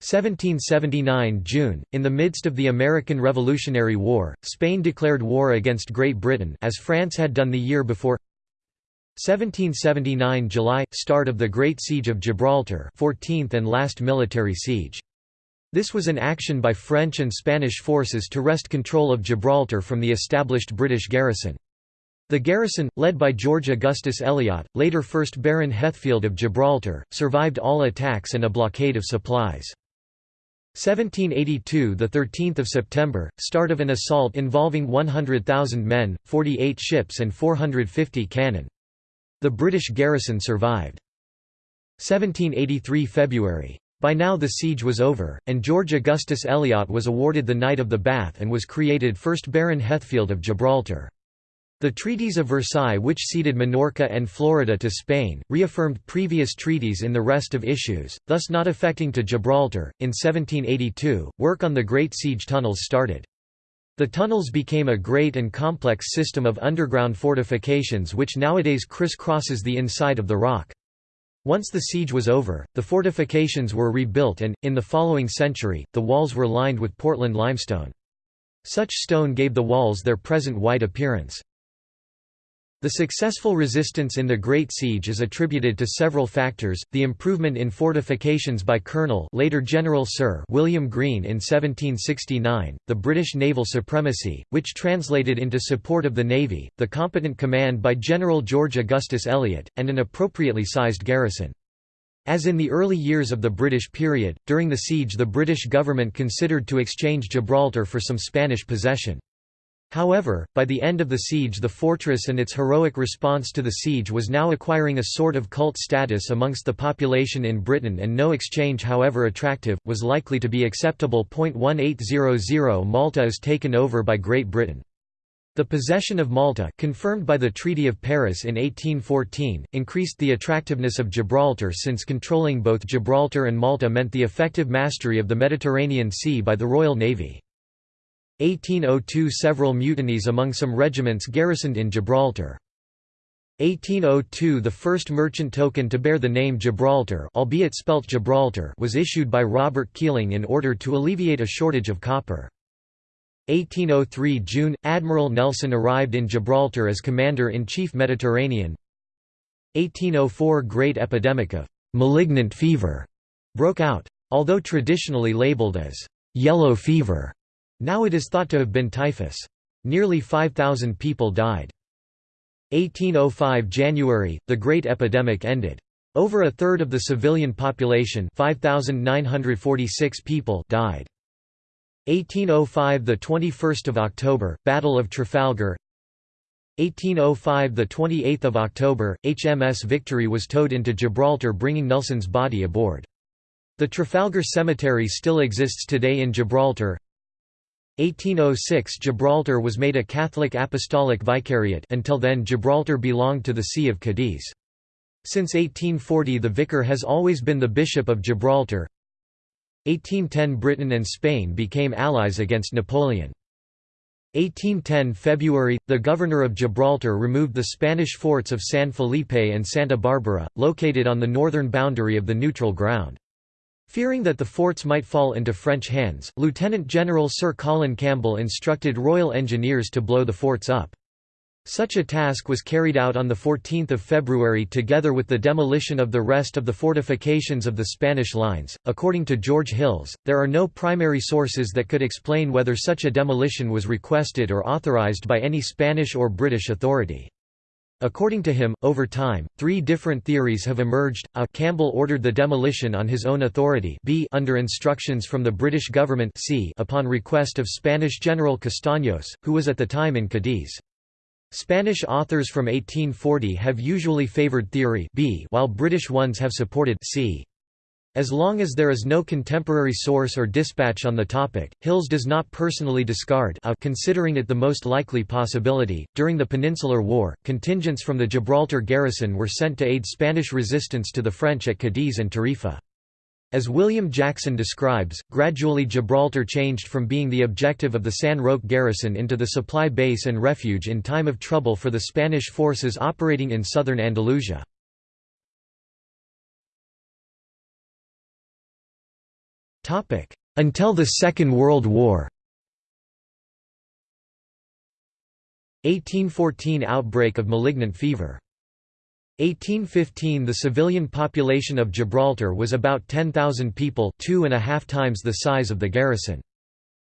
1779 June, in the midst of the American Revolutionary War, Spain declared war against Great Britain as France had done the year before 1779 July – Start of the Great Siege of Gibraltar 14th and last military siege. This was an action by French and Spanish forces to wrest control of Gibraltar from the established British garrison. The garrison, led by George Augustus Elliot, later 1st Baron Heathfield of Gibraltar, survived all attacks and a blockade of supplies. 1782 the 13th of September start of an assault involving 100,000 men 48 ships and 450 cannon the british garrison survived 1783 February by now the siege was over, and George Augustus Elliot was awarded the Knight of the Bath and was created first Baron Heathfield of Gibraltar. The Treaties of Versailles which ceded Minorca and Florida to Spain, reaffirmed previous treaties in the rest of issues, thus not affecting to Gibraltar. In 1782, work on the Great Siege tunnels started. The tunnels became a great and complex system of underground fortifications which nowadays crisscrosses the inside of the rock. Once the siege was over, the fortifications were rebuilt and, in the following century, the walls were lined with Portland limestone. Such stone gave the walls their present white appearance. The successful resistance in the Great Siege is attributed to several factors, the improvement in fortifications by Colonel later General Sir William Greene in 1769, the British naval supremacy, which translated into support of the Navy, the competent command by General George Augustus Elliot, and an appropriately sized garrison. As in the early years of the British period, during the siege the British government considered to exchange Gibraltar for some Spanish possession. However, by the end of the siege the fortress and its heroic response to the siege was now acquiring a sort of cult status amongst the population in Britain and no exchange however attractive, was likely to be acceptable. 1800 Malta is taken over by Great Britain. The possession of Malta confirmed by the Treaty of Paris in 1814, increased the attractiveness of Gibraltar since controlling both Gibraltar and Malta meant the effective mastery of the Mediterranean Sea by the Royal Navy. 1802 Several mutinies among some regiments garrisoned in Gibraltar. 1802 The first merchant token to bear the name Gibraltar albeit spelt Gibraltar was issued by Robert Keeling in order to alleviate a shortage of copper. 1803 June – Admiral Nelson arrived in Gibraltar as Commander-in-Chief Mediterranean 1804 Great epidemic of «malignant fever» broke out. Although traditionally labeled as «yellow fever», now it is thought to have been typhus. Nearly 5,000 people died. 1805 January, the Great Epidemic ended. Over a third of the civilian population 5,946 people died. 1805 the 21st of October Battle of Trafalgar 1805 the 28th of October HMS Victory was towed into Gibraltar bringing Nelson's body aboard The Trafalgar Cemetery still exists today in Gibraltar 1806 Gibraltar was made a Catholic Apostolic Vicariate until then Gibraltar belonged to the See of Cadiz. Since 1840 the vicar has always been the Bishop of Gibraltar 1810 Britain and Spain became allies against Napoleon. 1810 February – The governor of Gibraltar removed the Spanish forts of San Felipe and Santa Barbara, located on the northern boundary of the neutral ground. Fearing that the forts might fall into French hands, Lieutenant General Sir Colin Campbell instructed Royal Engineers to blow the forts up. Such a task was carried out on 14 February together with the demolition of the rest of the fortifications of the Spanish lines. According to George Hills, there are no primary sources that could explain whether such a demolition was requested or authorized by any Spanish or British authority. According to him, over time, three different theories have emerged. A. Campbell ordered the demolition on his own authority b under instructions from the British government c upon request of Spanish General Castaños, who was at the time in Cadiz. Spanish authors from 1840 have usually favored theory B while British ones have supported C. As long as there is no contemporary source or dispatch on the topic, Hills does not personally discard a considering it the most likely possibility. During the Peninsular War, contingents from the Gibraltar garrison were sent to aid Spanish resistance to the French at Cadiz and Tarifa. As William Jackson describes, gradually Gibraltar changed from being the objective of the San Roque garrison into the supply base and refuge in time of trouble for the Spanish forces operating in southern Andalusia. Until the Second World War 1814 outbreak of malignant fever 1815 The civilian population of Gibraltar was about 10,000 people two and a half times the size of the garrison.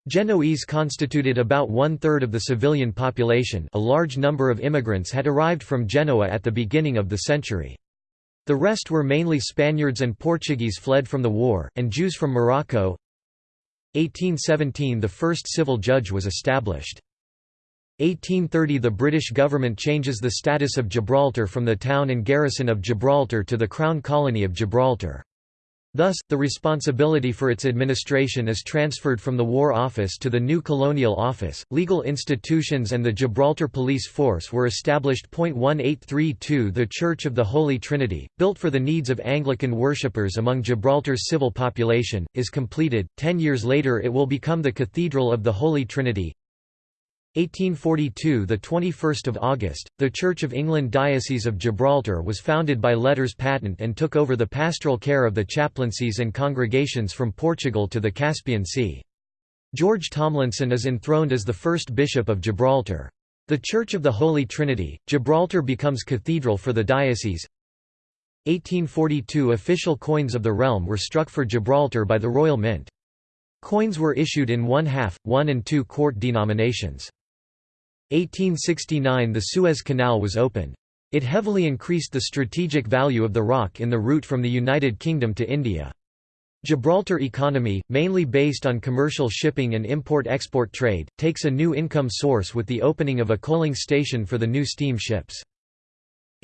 Genoese constituted about one-third of the civilian population a large number of immigrants had arrived from Genoa at the beginning of the century. The rest were mainly Spaniards and Portuguese fled from the war, and Jews from Morocco. 1817 The first civil judge was established. 1830 The British government changes the status of Gibraltar from the town and garrison of Gibraltar to the Crown Colony of Gibraltar. Thus, the responsibility for its administration is transferred from the War Office to the new Colonial Office. Legal institutions and the Gibraltar Police Force were established. 1832 The Church of the Holy Trinity, built for the needs of Anglican worshippers among Gibraltar's civil population, is completed. Ten years later, it will become the Cathedral of the Holy Trinity. 1842 the 21st of August the Church of England Diocese of Gibraltar was founded by letters patent and took over the pastoral care of the chaplaincies and congregations from Portugal to the Caspian Sea George Tomlinson is enthroned as the first bishop of Gibraltar. The Church of the Holy Trinity Gibraltar becomes cathedral for the diocese. 1842 official coins of the realm were struck for Gibraltar by the Royal Mint. Coins were issued in one half, one and two quart denominations. 1869 The Suez Canal was opened. It heavily increased the strategic value of the rock in the route from the United Kingdom to India. Gibraltar economy, mainly based on commercial shipping and import-export trade, takes a new income source with the opening of a coaling station for the new steam ships.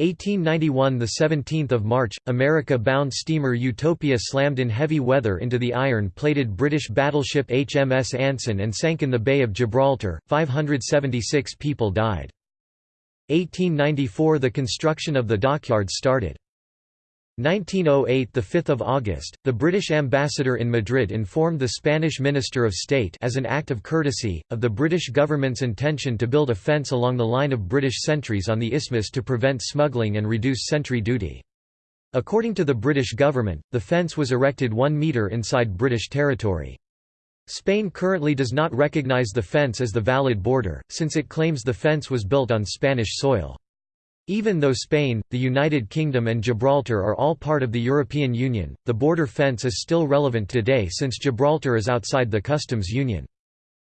1891 the 17th of March America-bound steamer Utopia slammed in heavy weather into the iron-plated British battleship HMS Anson and sank in the Bay of Gibraltar. 576 people died. 1894 the construction of the dockyard started 1908 the 5th of August the British ambassador in Madrid informed the Spanish Minister of State as an act of courtesy of the British government's intention to build a fence along the line of British sentries on the isthmus to prevent smuggling and reduce sentry duty According to the British government the fence was erected 1 metre inside British territory Spain currently does not recognise the fence as the valid border, since it claims the fence was built on Spanish soil. Even though Spain, the United Kingdom and Gibraltar are all part of the European Union, the border fence is still relevant today since Gibraltar is outside the customs union.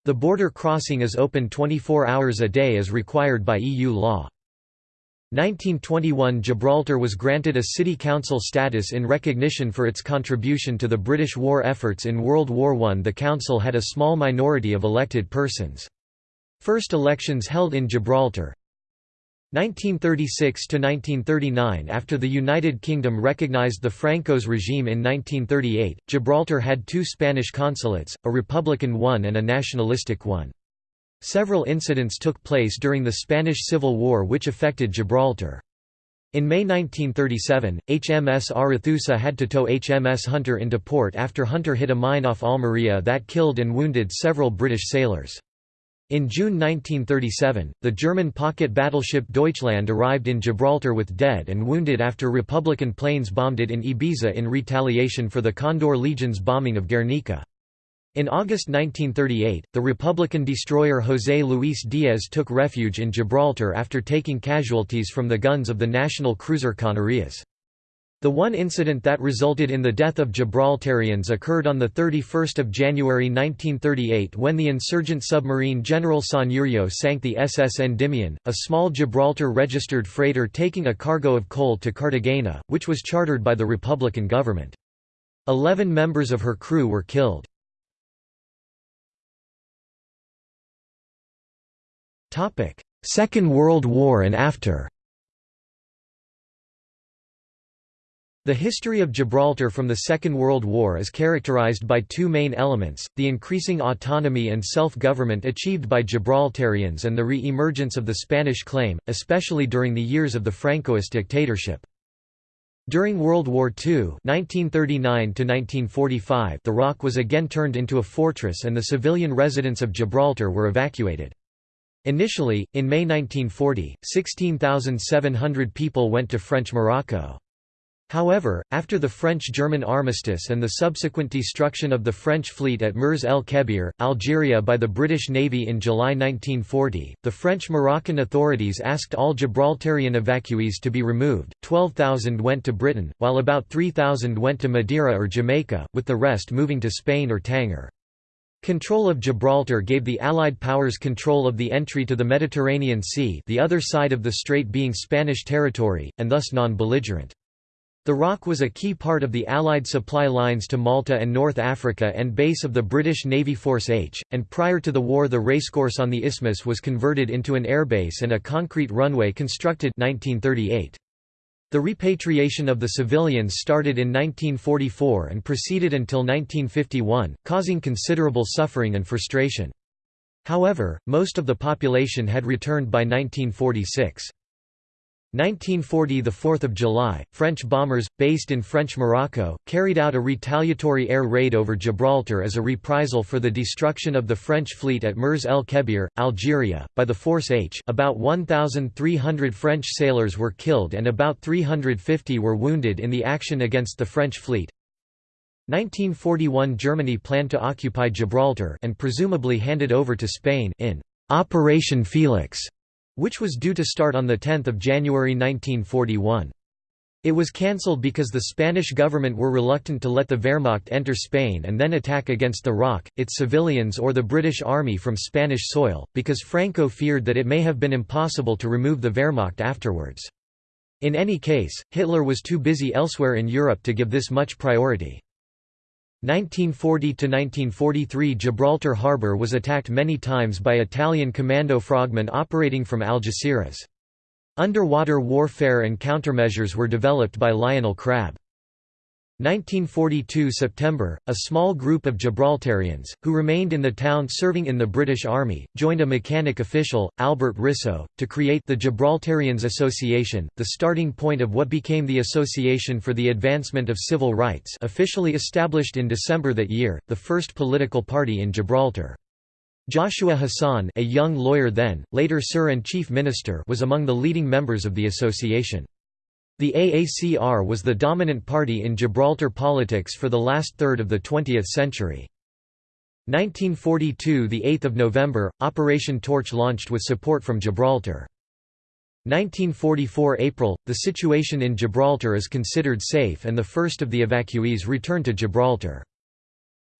The border crossing is open 24 hours a day as required by EU law. 1921 Gibraltar was granted a city council status in recognition for its contribution to the British war efforts in World War I. The council had a small minority of elected persons. First elections held in Gibraltar, 1936 to 1939 After the United Kingdom recognized the Franco's regime in 1938, Gibraltar had two Spanish consulates, a republican one and a nationalistic one. Several incidents took place during the Spanish Civil War which affected Gibraltar. In May 1937, HMS Arethusa had to tow HMS Hunter into port after Hunter hit a mine off Almería that killed and wounded several British sailors. In June 1937, the German pocket battleship Deutschland arrived in Gibraltar with dead and wounded after Republican planes bombed it in Ibiza in retaliation for the Condor Legion's bombing of Guernica. In August 1938, the Republican destroyer José Luis Díaz took refuge in Gibraltar after taking casualties from the guns of the national cruiser Canarias. The one incident that resulted in the death of Gibraltarians occurred on 31 January 1938 when the insurgent submarine General Sanjurjo sank the SS Endymion, a small Gibraltar-registered freighter taking a cargo of coal to Cartagena, which was chartered by the Republican government. Eleven members of her crew were killed. Second World War and after The history of Gibraltar from the Second World War is characterized by two main elements, the increasing autonomy and self-government achieved by Gibraltarians and the re-emergence of the Spanish claim, especially during the years of the Francoist dictatorship. During World War II 1939 the Rock was again turned into a fortress and the civilian residents of Gibraltar were evacuated. Initially, in May 1940, 16,700 people went to French Morocco. However, after the French–German armistice and the subsequent destruction of the French fleet at Mers el Kebir, Algeria by the British Navy in July 1940, the French-Moroccan authorities asked all Gibraltarian evacuees to be removed, 12,000 went to Britain, while about 3,000 went to Madeira or Jamaica, with the rest moving to Spain or Tanger. Control of Gibraltar gave the Allied powers control of the entry to the Mediterranean Sea the other side of the strait being Spanish territory, and thus non-belligerent. The Rock was a key part of the Allied supply lines to Malta and North Africa and base of the British Navy Force H, and prior to the war the racecourse on the isthmus was converted into an airbase and a concrete runway constructed 1938. The repatriation of the civilians started in 1944 and proceeded until 1951, causing considerable suffering and frustration. However, most of the population had returned by 1946. 1940 – The 4th of July, French bombers, based in French Morocco, carried out a retaliatory air raid over Gibraltar as a reprisal for the destruction of the French fleet at Mers el Kebir, Algeria, by the Force H about 1,300 French sailors were killed and about 350 were wounded in the action against the French fleet. 1941 Germany planned to occupy Gibraltar and presumably hand it over to Spain in Operation Felix which was due to start on 10 January 1941. It was cancelled because the Spanish government were reluctant to let the Wehrmacht enter Spain and then attack against the Rock, its civilians or the British Army from Spanish soil, because Franco feared that it may have been impossible to remove the Wehrmacht afterwards. In any case, Hitler was too busy elsewhere in Europe to give this much priority. 1940–1943 Gibraltar harbour was attacked many times by Italian commando frogmen operating from Algeciras. Underwater warfare and countermeasures were developed by Lionel Crabb. 1942 September, a small group of Gibraltarians, who remained in the town serving in the British Army, joined a mechanic official, Albert Risso, to create the Gibraltarians Association, the starting point of what became the Association for the Advancement of Civil Rights officially established in December that year, the first political party in Gibraltar. Joshua Hassan a young lawyer then, later Sir and Chief Minister was among the leading members of the association. The AACR was the dominant party in Gibraltar politics for the last third of the 20th century. 1942 – The 8th of November, Operation Torch launched with support from Gibraltar. 1944 April – The situation in Gibraltar is considered safe and the first of the evacuees returned to Gibraltar.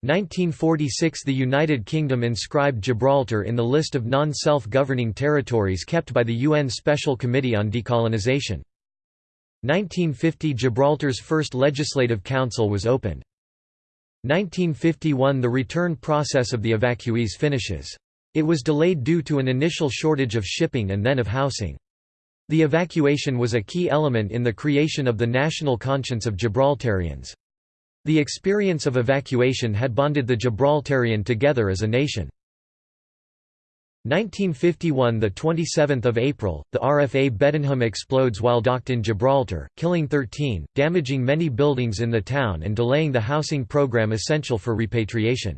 1946 – The United Kingdom inscribed Gibraltar in the list of non-self-governing territories kept by the UN Special Committee on Decolonization. 1950 – Gibraltar's first legislative council was opened. 1951 – The return process of the evacuees finishes. It was delayed due to an initial shortage of shipping and then of housing. The evacuation was a key element in the creation of the national conscience of Gibraltarians. The experience of evacuation had bonded the Gibraltarian together as a nation. 1951 – The 27th of April, the RFA Bedenham explodes while docked in Gibraltar, killing 13, damaging many buildings in the town and delaying the housing program essential for repatriation.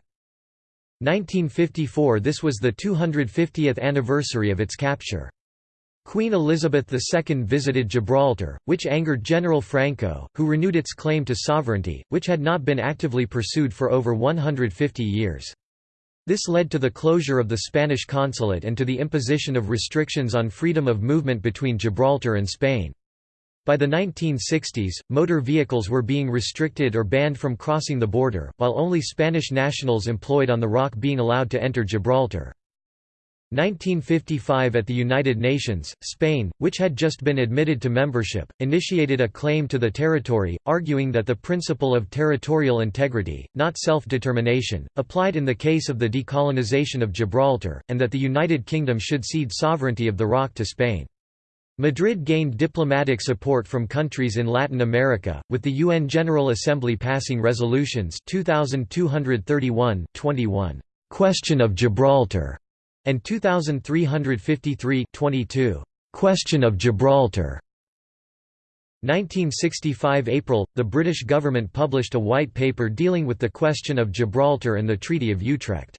1954 – This was the 250th anniversary of its capture. Queen Elizabeth II visited Gibraltar, which angered General Franco, who renewed its claim to sovereignty, which had not been actively pursued for over 150 years. This led to the closure of the Spanish consulate and to the imposition of restrictions on freedom of movement between Gibraltar and Spain. By the 1960s, motor vehicles were being restricted or banned from crossing the border, while only Spanish nationals employed on the Rock being allowed to enter Gibraltar. 1955 At the United Nations, Spain, which had just been admitted to membership, initiated a claim to the territory, arguing that the principle of territorial integrity, not self-determination, applied in the case of the decolonization of Gibraltar, and that the United Kingdom should cede sovereignty of the rock to Spain. Madrid gained diplomatic support from countries in Latin America, with the UN General Assembly passing resolutions 2231 21, "'Question of Gibraltar' and 2353 22 Question of Gibraltar. 1965 April the British government published a white paper dealing with the question of Gibraltar and the Treaty of Utrecht.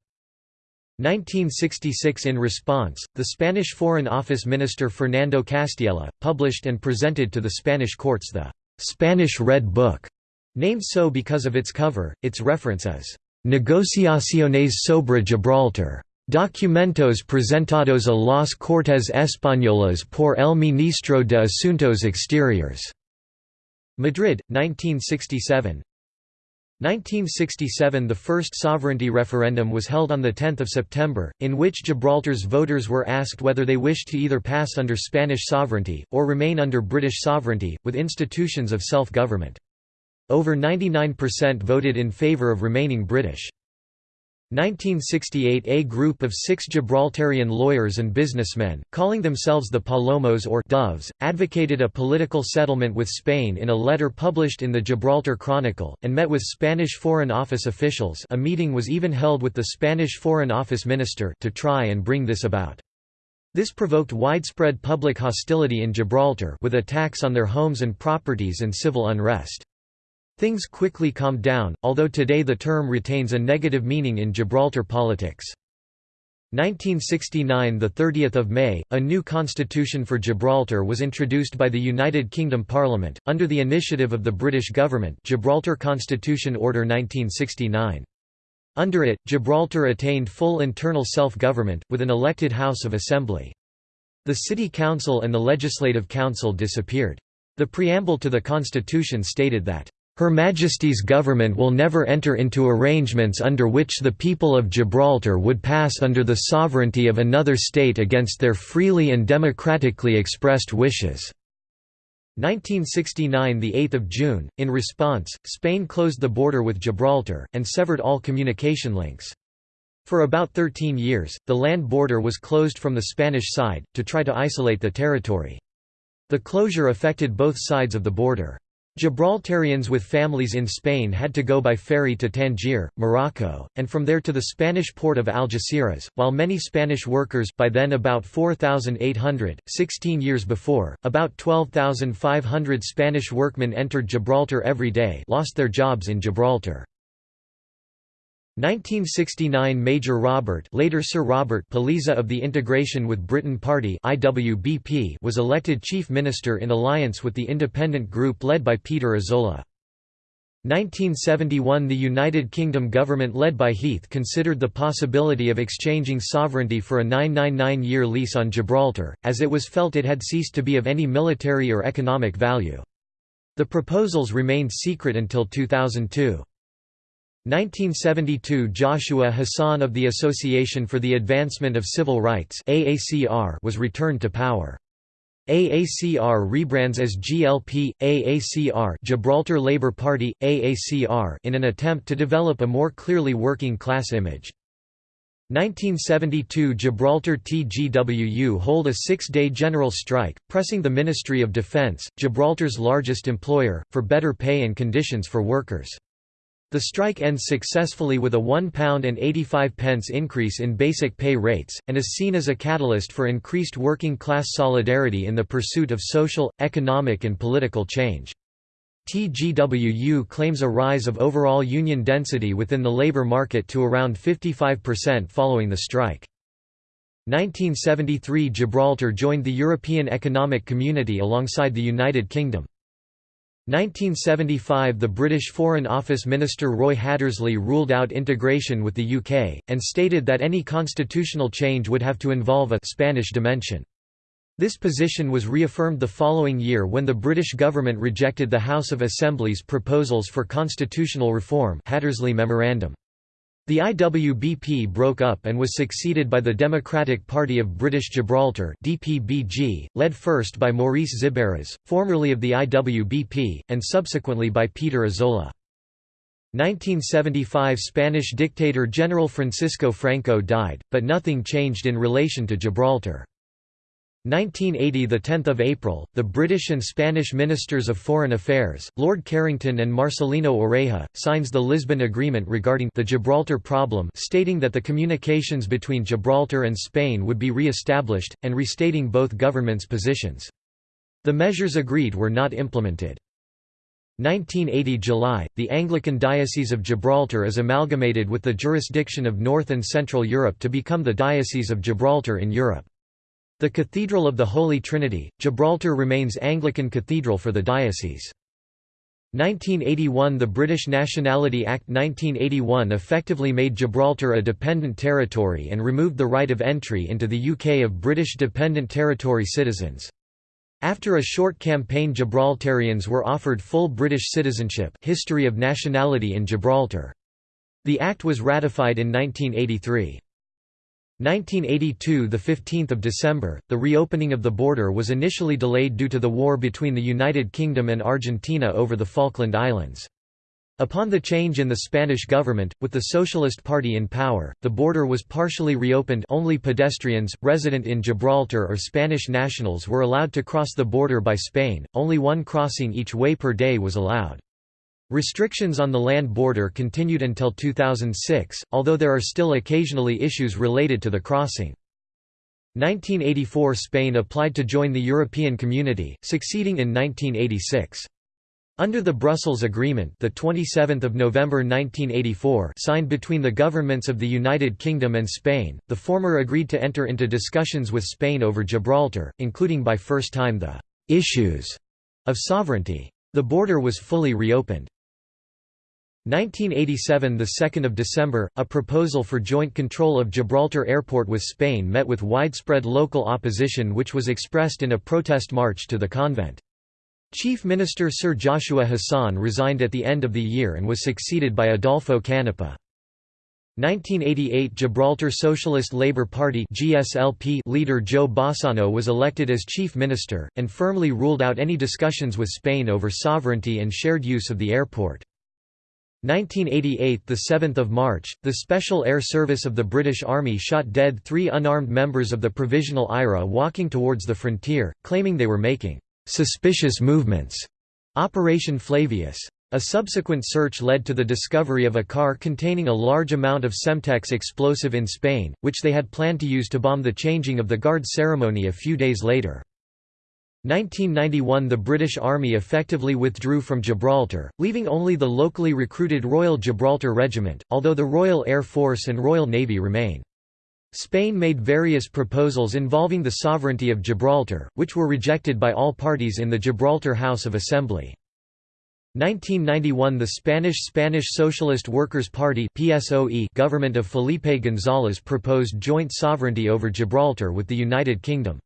1966 In response, the Spanish Foreign Office Minister Fernando Castiella, published and presented to the Spanish courts the «Spanish Red Book», named so because of its cover, its reference as «Negociaciones sobre Gibraltar», Documentos presentados a las Cortes Españolas por el Ministro de Asuntos Exteriores. Madrid, 1967 1967 – The first sovereignty referendum was held on 10 September, in which Gibraltar's voters were asked whether they wished to either pass under Spanish sovereignty, or remain under British sovereignty, with institutions of self-government. Over 99% voted in favour of remaining British. 1968 A group of six Gibraltarian lawyers and businessmen, calling themselves the Palomos or Doves, advocated a political settlement with Spain in a letter published in the Gibraltar Chronicle, and met with Spanish Foreign Office officials a meeting was even held with the Spanish Foreign Office minister to try and bring this about. This provoked widespread public hostility in Gibraltar with attacks on their homes and properties and civil unrest. Things quickly calmed down, although today the term retains a negative meaning in Gibraltar politics. 1969 – The 30th of May, a new constitution for Gibraltar was introduced by the United Kingdom Parliament, under the initiative of the British government Gibraltar Constitution Order 1969. Under it, Gibraltar attained full internal self-government, with an elected House of Assembly. The City Council and the Legislative Council disappeared. The preamble to the constitution stated that her Majesty's government will never enter into arrangements under which the people of Gibraltar would pass under the sovereignty of another state against their freely and democratically expressed wishes." 1969 – The 8th of June, in response, Spain closed the border with Gibraltar, and severed all communication links. For about 13 years, the land border was closed from the Spanish side, to try to isolate the territory. The closure affected both sides of the border. Gibraltarians with families in Spain had to go by ferry to Tangier, Morocco, and from there to the Spanish port of Algeciras, while many Spanish workers by then about 4,800, 16 years before, about 12,500 Spanish workmen entered Gibraltar every day lost their jobs in Gibraltar. 1969 Major Robert later Sir Robert Peliza of the Integration with Britain Party IWBP was elected Chief Minister in alliance with the independent group led by Peter Isola. 1971 The United Kingdom government led by Heath considered the possibility of exchanging sovereignty for a 999-year lease on Gibraltar, as it was felt it had ceased to be of any military or economic value. The proposals remained secret until 2002. 1972 Joshua Hassan of the Association for the Advancement of Civil Rights was returned to power. AACR rebrands as GLP, AACR Gibraltar Labour Party, AACR in an attempt to develop a more clearly working class image. 1972 Gibraltar TGWU hold a six-day general strike, pressing the Ministry of Defence, Gibraltar's largest employer, for better pay and conditions for workers. The strike ends successfully with a £1.85 increase in basic pay rates, and is seen as a catalyst for increased working-class solidarity in the pursuit of social, economic and political change. TGWU claims a rise of overall union density within the labour market to around 55% following the strike. 1973 Gibraltar joined the European Economic Community alongside the United Kingdom. 1975 – The British Foreign Office Minister Roy Hattersley ruled out integration with the UK, and stated that any constitutional change would have to involve a «Spanish dimension». This position was reaffirmed the following year when the British government rejected the House of Assembly's proposals for constitutional reform Hattersley Memorandum. The IWBP broke up and was succeeded by the Democratic Party of British Gibraltar DPBG, led first by Maurice Xiberras, formerly of the IWBP, and subsequently by Peter Isola. 1975 Spanish dictator General Francisco Franco died, but nothing changed in relation to Gibraltar. 1980 – The 10th of April, the British and Spanish Ministers of Foreign Affairs, Lord Carrington and Marcelino Oreja, signs the Lisbon Agreement regarding the Gibraltar problem stating that the communications between Gibraltar and Spain would be re-established, and restating both governments' positions. The measures agreed were not implemented. 1980 July, the Anglican Diocese of Gibraltar is amalgamated with the jurisdiction of North and Central Europe to become the Diocese of Gibraltar in Europe. The Cathedral of the Holy Trinity, Gibraltar remains Anglican cathedral for the diocese. 1981 – The British Nationality Act 1981 effectively made Gibraltar a dependent territory and removed the right of entry into the UK of British Dependent Territory citizens. After a short campaign Gibraltarians were offered full British citizenship history of nationality in Gibraltar. The act was ratified in 1983. 1982 – The 15th of December, the reopening of the border was initially delayed due to the war between the United Kingdom and Argentina over the Falkland Islands. Upon the change in the Spanish government, with the Socialist Party in power, the border was partially reopened only pedestrians, resident in Gibraltar or Spanish nationals were allowed to cross the border by Spain, only one crossing each way per day was allowed. Restrictions on the land border continued until 2006, although there are still occasionally issues related to the crossing. 1984 Spain applied to join the European Community, succeeding in 1986. Under the Brussels Agreement, the 27th of November 1984, signed between the governments of the United Kingdom and Spain, the former agreed to enter into discussions with Spain over Gibraltar, including by first time the issues of sovereignty. The border was fully reopened. 1987 – 2 December, a proposal for joint control of Gibraltar Airport with Spain met with widespread local opposition which was expressed in a protest march to the convent. Chief Minister Sir Joshua Hassan resigned at the end of the year and was succeeded by Adolfo Canepa. 1988 Gibraltar Socialist Labour Party GSLP leader Joe Bossano was elected as chief minister, and firmly ruled out any discussions with Spain over sovereignty and shared use of the airport. 1988 – The 7th of March, the Special Air Service of the British Army shot dead three unarmed members of the Provisional IRA walking towards the frontier, claiming they were making «suspicious movements» Operation Flavius. A subsequent search led to the discovery of a car containing a large amount of Semtex explosive in Spain, which they had planned to use to bomb the changing of the guard ceremony a few days later. 1991 – The British Army effectively withdrew from Gibraltar, leaving only the locally recruited Royal Gibraltar Regiment, although the Royal Air Force and Royal Navy remain. Spain made various proposals involving the sovereignty of Gibraltar, which were rejected by all parties in the Gibraltar House of Assembly. 1991 – The Spanish Spanish Socialist Workers' Party PSOE government of Felipe González proposed joint sovereignty over Gibraltar with the United Kingdom.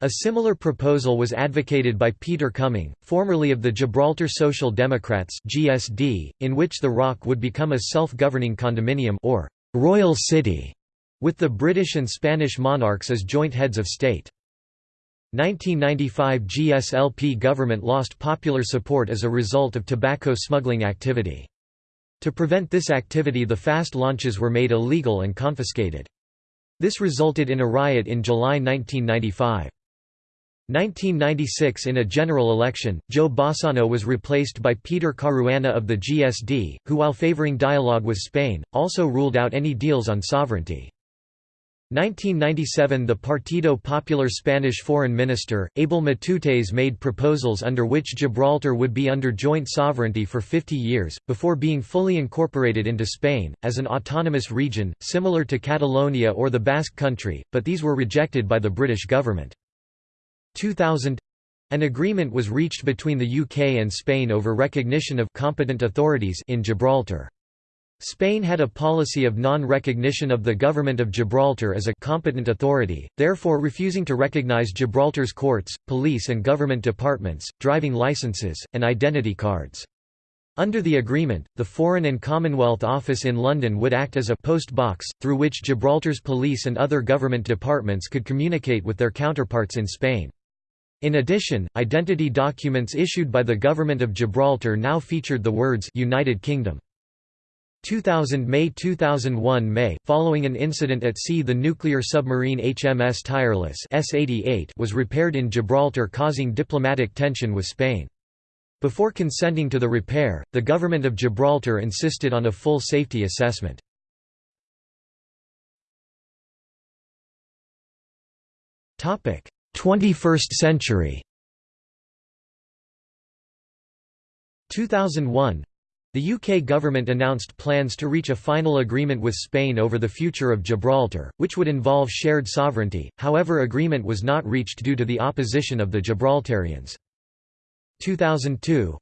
A similar proposal was advocated by Peter Cumming, formerly of the Gibraltar Social Democrats (GSD), in which the Rock would become a self-governing condominium or royal city, with the British and Spanish monarchs as joint heads of state. 1995 GSLP government lost popular support as a result of tobacco smuggling activity. To prevent this activity the fast launches were made illegal and confiscated. This resulted in a riot in July 1995. 1996 In a general election, Joe Bossano was replaced by Peter Caruana of the GSD, who while favoring dialogue with Spain, also ruled out any deals on sovereignty. 1997 The Partido Popular Spanish foreign minister, Abel Matutes made proposals under which Gibraltar would be under joint sovereignty for 50 years, before being fully incorporated into Spain, as an autonomous region, similar to Catalonia or the Basque Country, but these were rejected by the British government. 2000 an agreement was reached between the UK and Spain over recognition of competent authorities in Gibraltar. Spain had a policy of non-recognition of the Government of Gibraltar as a competent authority, therefore refusing to recognize Gibraltar's courts, police and government departments, driving licenses, and identity cards. Under the agreement, the Foreign and Commonwealth Office in London would act as a post box, through which Gibraltar's police and other government departments could communicate with their counterparts in Spain. In addition, identity documents issued by the Government of Gibraltar now featured the words United Kingdom. 2000 May 2001 May, following an incident at sea the nuclear submarine HMS Tireless S-88 was repaired in Gibraltar causing diplomatic tension with Spain. Before consenting to the repair, the government of Gibraltar insisted on a full safety assessment. Topic: 21st century. 2001 the UK government announced plans to reach a final agreement with Spain over the future of Gibraltar, which would involve shared sovereignty, however agreement was not reached due to the opposition of the Gibraltarians. 2002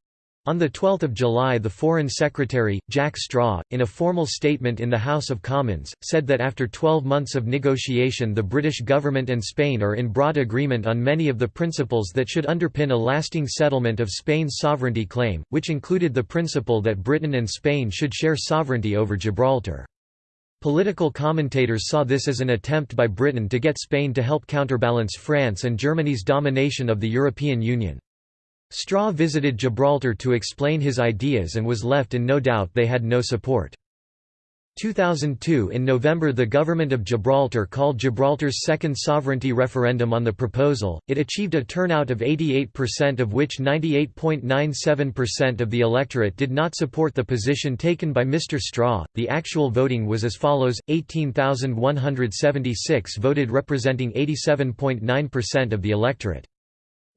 on 12 July the Foreign Secretary, Jack Straw, in a formal statement in the House of Commons, said that after 12 months of negotiation the British government and Spain are in broad agreement on many of the principles that should underpin a lasting settlement of Spain's sovereignty claim, which included the principle that Britain and Spain should share sovereignty over Gibraltar. Political commentators saw this as an attempt by Britain to get Spain to help counterbalance France and Germany's domination of the European Union. Straw visited Gibraltar to explain his ideas and was left in no doubt they had no support. 2002 In November the government of Gibraltar called Gibraltar's second sovereignty referendum on the proposal, it achieved a turnout of 88% of which 98.97% of the electorate did not support the position taken by Mr Straw. The actual voting was as follows, 18,176 voted representing 87.9% of the electorate.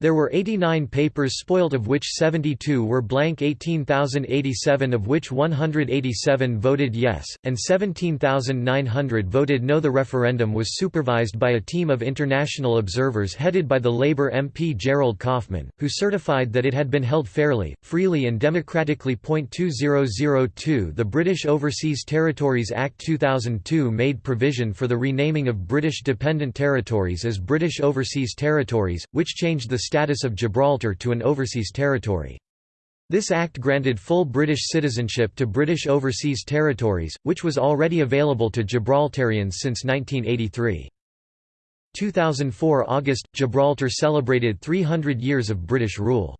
There were 89 papers spoilt of which 72 were blank 18,087 of which 187 voted yes, and 17,900 voted no The referendum was supervised by a team of international observers headed by the Labour MP Gerald Kaufman, who certified that it had been held fairly, freely and democratically. 2002 The British Overseas Territories Act 2002 made provision for the renaming of British dependent territories as British Overseas Territories, which changed the status of Gibraltar to an overseas territory. This act granted full British citizenship to British Overseas Territories, which was already available to Gibraltarians since 1983. 2004 August – Gibraltar celebrated 300 years of British rule.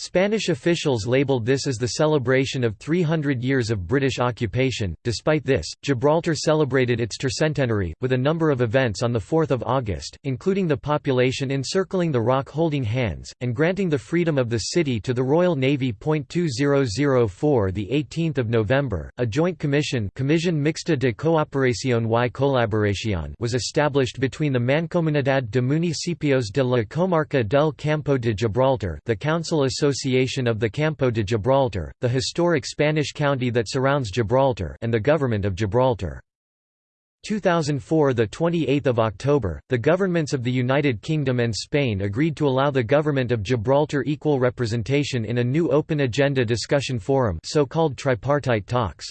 Spanish officials labeled this as the celebration of 300 years of British occupation. Despite this, Gibraltar celebrated its tercentenary, with a number of events on 4 August, including the population encircling the rock holding hands, and granting the freedom of the city to the Royal Navy. 2004 The 18th of November, a joint commission Comisión Mixta de Cooperación y Colaboración was established between the Mancomunidad de Municipios de la Comarca del Campo de Gibraltar the Council Association of the Campo de Gibraltar, the historic Spanish county that surrounds Gibraltar and the Government of Gibraltar. 2004 The 28th of October, the governments of the United Kingdom and Spain agreed to allow the government of Gibraltar equal representation in a new open agenda discussion forum so-called tripartite talks.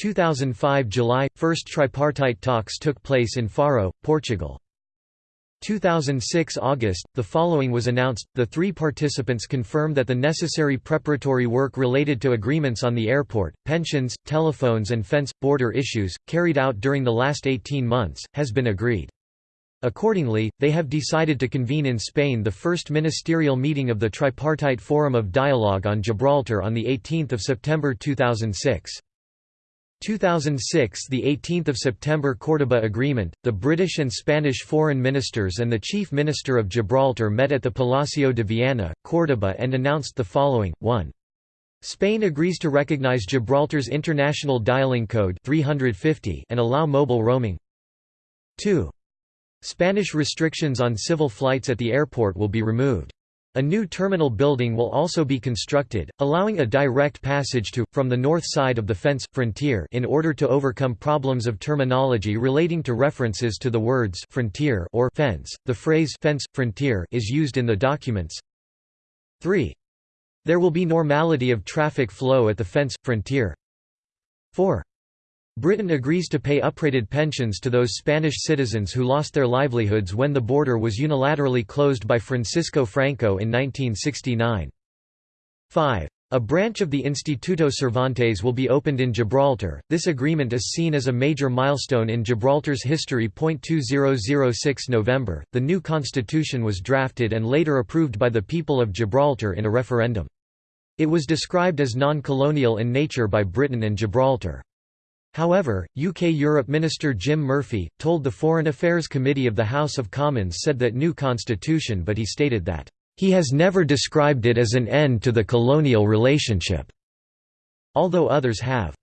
2005 July – First tripartite talks took place in Faro, Portugal. 2006 August, the following was announced, the three participants confirm that the necessary preparatory work related to agreements on the airport, pensions, telephones and fence-border issues, carried out during the last 18 months, has been agreed. Accordingly, they have decided to convene in Spain the first ministerial meeting of the Tripartite Forum of Dialogue on Gibraltar on 18 September 2006. 2006 the 18th of September Córdoba Agreement the British and Spanish foreign ministers and the chief minister of Gibraltar met at the Palacio de Viana Córdoba and announced the following 1 Spain agrees to recognize Gibraltar's international dialing code 350 and allow mobile roaming 2. Spanish restrictions on civil flights at the airport will be removed. A new terminal building will also be constructed, allowing a direct passage to, from the north side of the fence, frontier in order to overcome problems of terminology relating to references to the words frontier or fence. The phrase fence, frontier is used in the documents. 3. There will be normality of traffic flow at the fence, frontier. 4. Britain agrees to pay uprated pensions to those Spanish citizens who lost their livelihoods when the border was unilaterally closed by Francisco Franco in 1969. 5. A branch of the Instituto Cervantes will be opened in Gibraltar. This agreement is seen as a major milestone in Gibraltar's history. 2006 November, the new constitution was drafted and later approved by the people of Gibraltar in a referendum. It was described as non-colonial in nature by Britain and Gibraltar. However, UK-Europe Minister Jim Murphy, told the Foreign Affairs Committee of the House of Commons said that new constitution but he stated that, "...he has never described it as an end to the colonial relationship," although others have.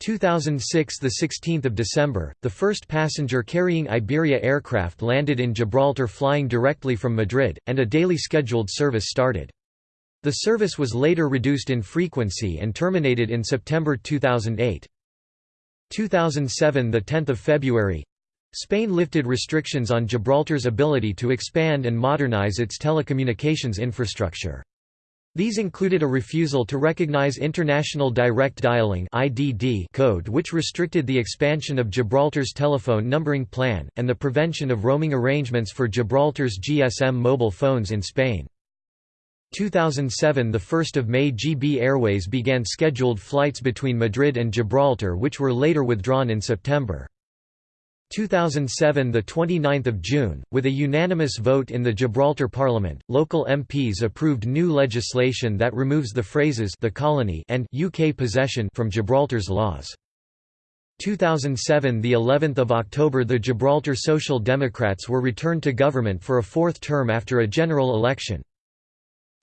2006 the 16th of December the first passenger carrying Iberia aircraft landed in Gibraltar flying directly from Madrid and a daily scheduled service started the service was later reduced in frequency and terminated in September 2008 2007 the 10th of February Spain lifted restrictions on Gibraltar's ability to expand and modernize its telecommunications infrastructure. These included a refusal to recognize International Direct Dialing code which restricted the expansion of Gibraltar's telephone numbering plan, and the prevention of roaming arrangements for Gibraltar's GSM mobile phones in Spain. 2007 – The 1st of May GB Airways began scheduled flights between Madrid and Gibraltar which were later withdrawn in September. 2007 – The 29th of June, with a unanimous vote in the Gibraltar Parliament, local MPs approved new legislation that removes the phrases the colony and UK possession from Gibraltar's laws. 2007 – The 11th of October the Gibraltar Social Democrats were returned to government for a fourth term after a general election.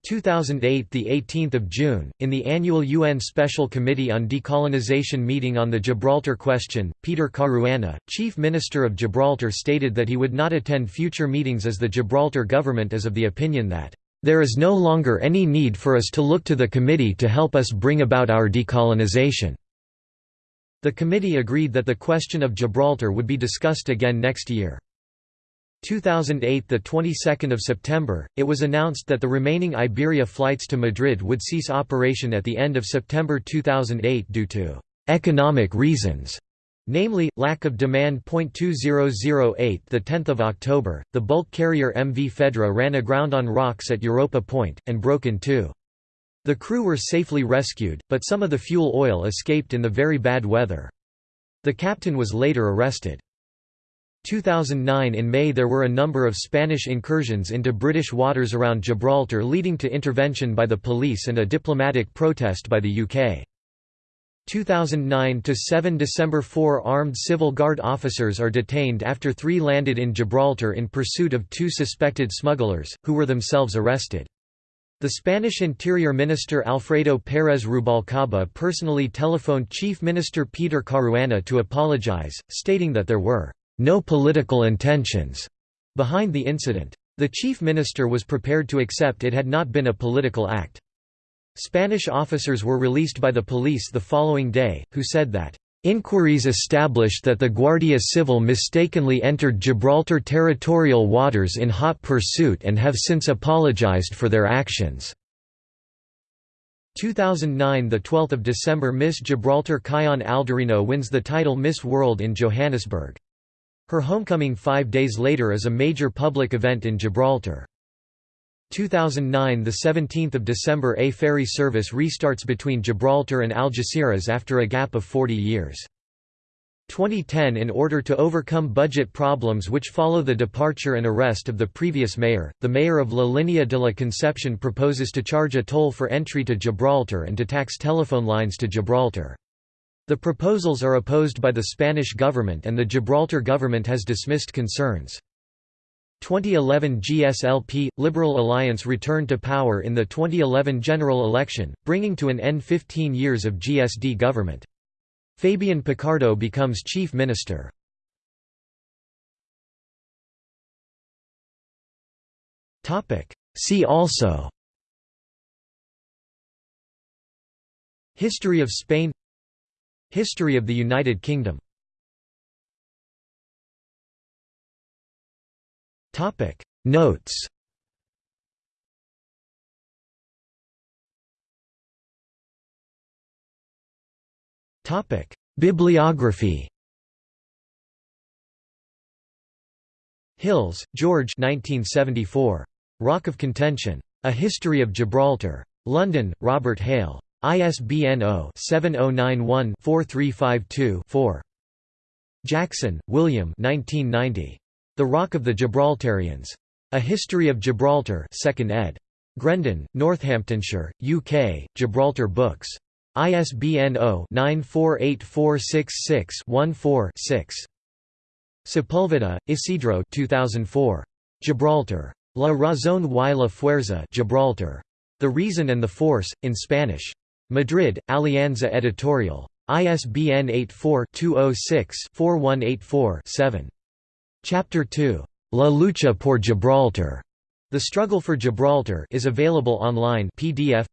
2008 the 18th of June in the annual UN Special Committee on Decolonization meeting on the Gibraltar question Peter Caruana chief minister of Gibraltar stated that he would not attend future meetings as the Gibraltar government is of the opinion that there is no longer any need for us to look to the committee to help us bring about our decolonization. The committee agreed that the question of Gibraltar would be discussed again next year 2008 the 22nd of September it was announced that the remaining Iberia flights to Madrid would cease operation at the end of September 2008 due to economic reasons namely lack of demand. 2008 the 10th of October the bulk carrier MV Fedra ran aground on rocks at Europa Point and broke in two. The crew were safely rescued but some of the fuel oil escaped in the very bad weather. The captain was later arrested 2009 In May there were a number of Spanish incursions into British waters around Gibraltar leading to intervention by the police and a diplomatic protest by the UK. 2009 to 7 December 4 armed civil guard officers are detained after 3 landed in Gibraltar in pursuit of two suspected smugglers who were themselves arrested. The Spanish Interior Minister Alfredo Pérez Rubalcaba personally telephoned Chief Minister Peter Caruana to apologize, stating that there were no political intentions behind the incident. The chief minister was prepared to accept it had not been a political act. Spanish officers were released by the police the following day, who said that, "...inquiries established that the Guardia Civil mistakenly entered Gibraltar territorial waters in hot pursuit and have since apologized for their actions." 2009 – The 12th of December Miss Gibraltar Kaiane Aldorino wins the title Miss World in Johannesburg. Her homecoming five days later is a major public event in Gibraltar. 2009 – The 17th of December A ferry service restarts between Gibraltar and Algeciras after a gap of 40 years. 2010 In order to overcome budget problems which follow the departure and arrest of the previous mayor, the mayor of La Línea de la Concepción proposes to charge a toll for entry to Gibraltar and to tax telephone lines to Gibraltar. The proposals are opposed by the Spanish government and the Gibraltar government has dismissed concerns. 2011 GSLP – Liberal Alliance returned to power in the 2011 general election, bringing to an end 15 years of GSD government. Fabian Picardo becomes chief minister. See also History of Spain History of the United Kingdom Notes Bibliography Hills, George 1974. Rock of Contention. A History of Gibraltar. London, Robert Hale. ISBN 0-7091-4352-4. Jackson, William 1990. The Rock of the Gibraltarians. A History of Gibraltar 2nd ed. Grendon, Northamptonshire, UK, Gibraltar Books. ISBN 0-948466-14-6. Sepulveda, Isidro 2004. Gibraltar. La razón y la fuerza Gibraltar. The Reason and the Force, in Spanish. Madrid, Alianza Editorial. ISBN 84-206-4184-7. Chapter 2. La lucha por Gibraltar. The Struggle for Gibraltar is available online PDF.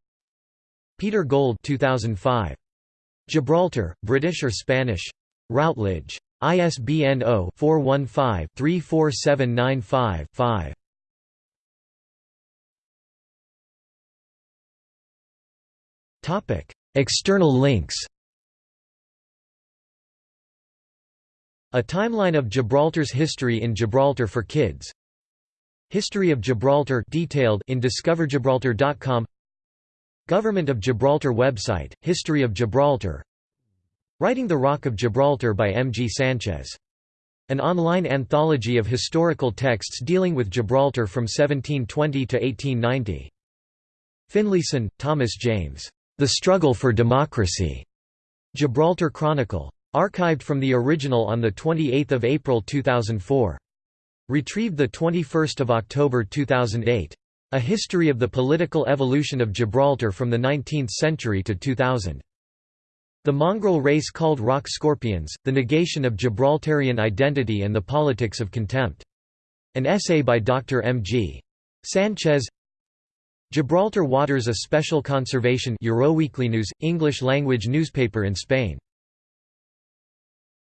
Peter Gold 2005. Gibraltar, British or Spanish? Routledge. ISBN 0-415-34795-5. External links A timeline of Gibraltar's history in Gibraltar for Kids History of Gibraltar detailed in discovergibraltar.com Government of Gibraltar website, History of Gibraltar Writing the Rock of Gibraltar by M. G. Sanchez. An online anthology of historical texts dealing with Gibraltar from 1720 to 1890. Finlayson, Thomas James. The Struggle for Democracy. Gibraltar Chronicle. Archived from the original on 28 April 2004. Retrieved 21 October 2008. A History of the Political Evolution of Gibraltar from the 19th Century to 2000. The mongrel race called rock scorpions, The Negation of Gibraltarian Identity and the Politics of Contempt. An essay by Dr. M. G. Sanchez Gibraltar Waters a special conservation Euroweekly News, English-language newspaper in Spain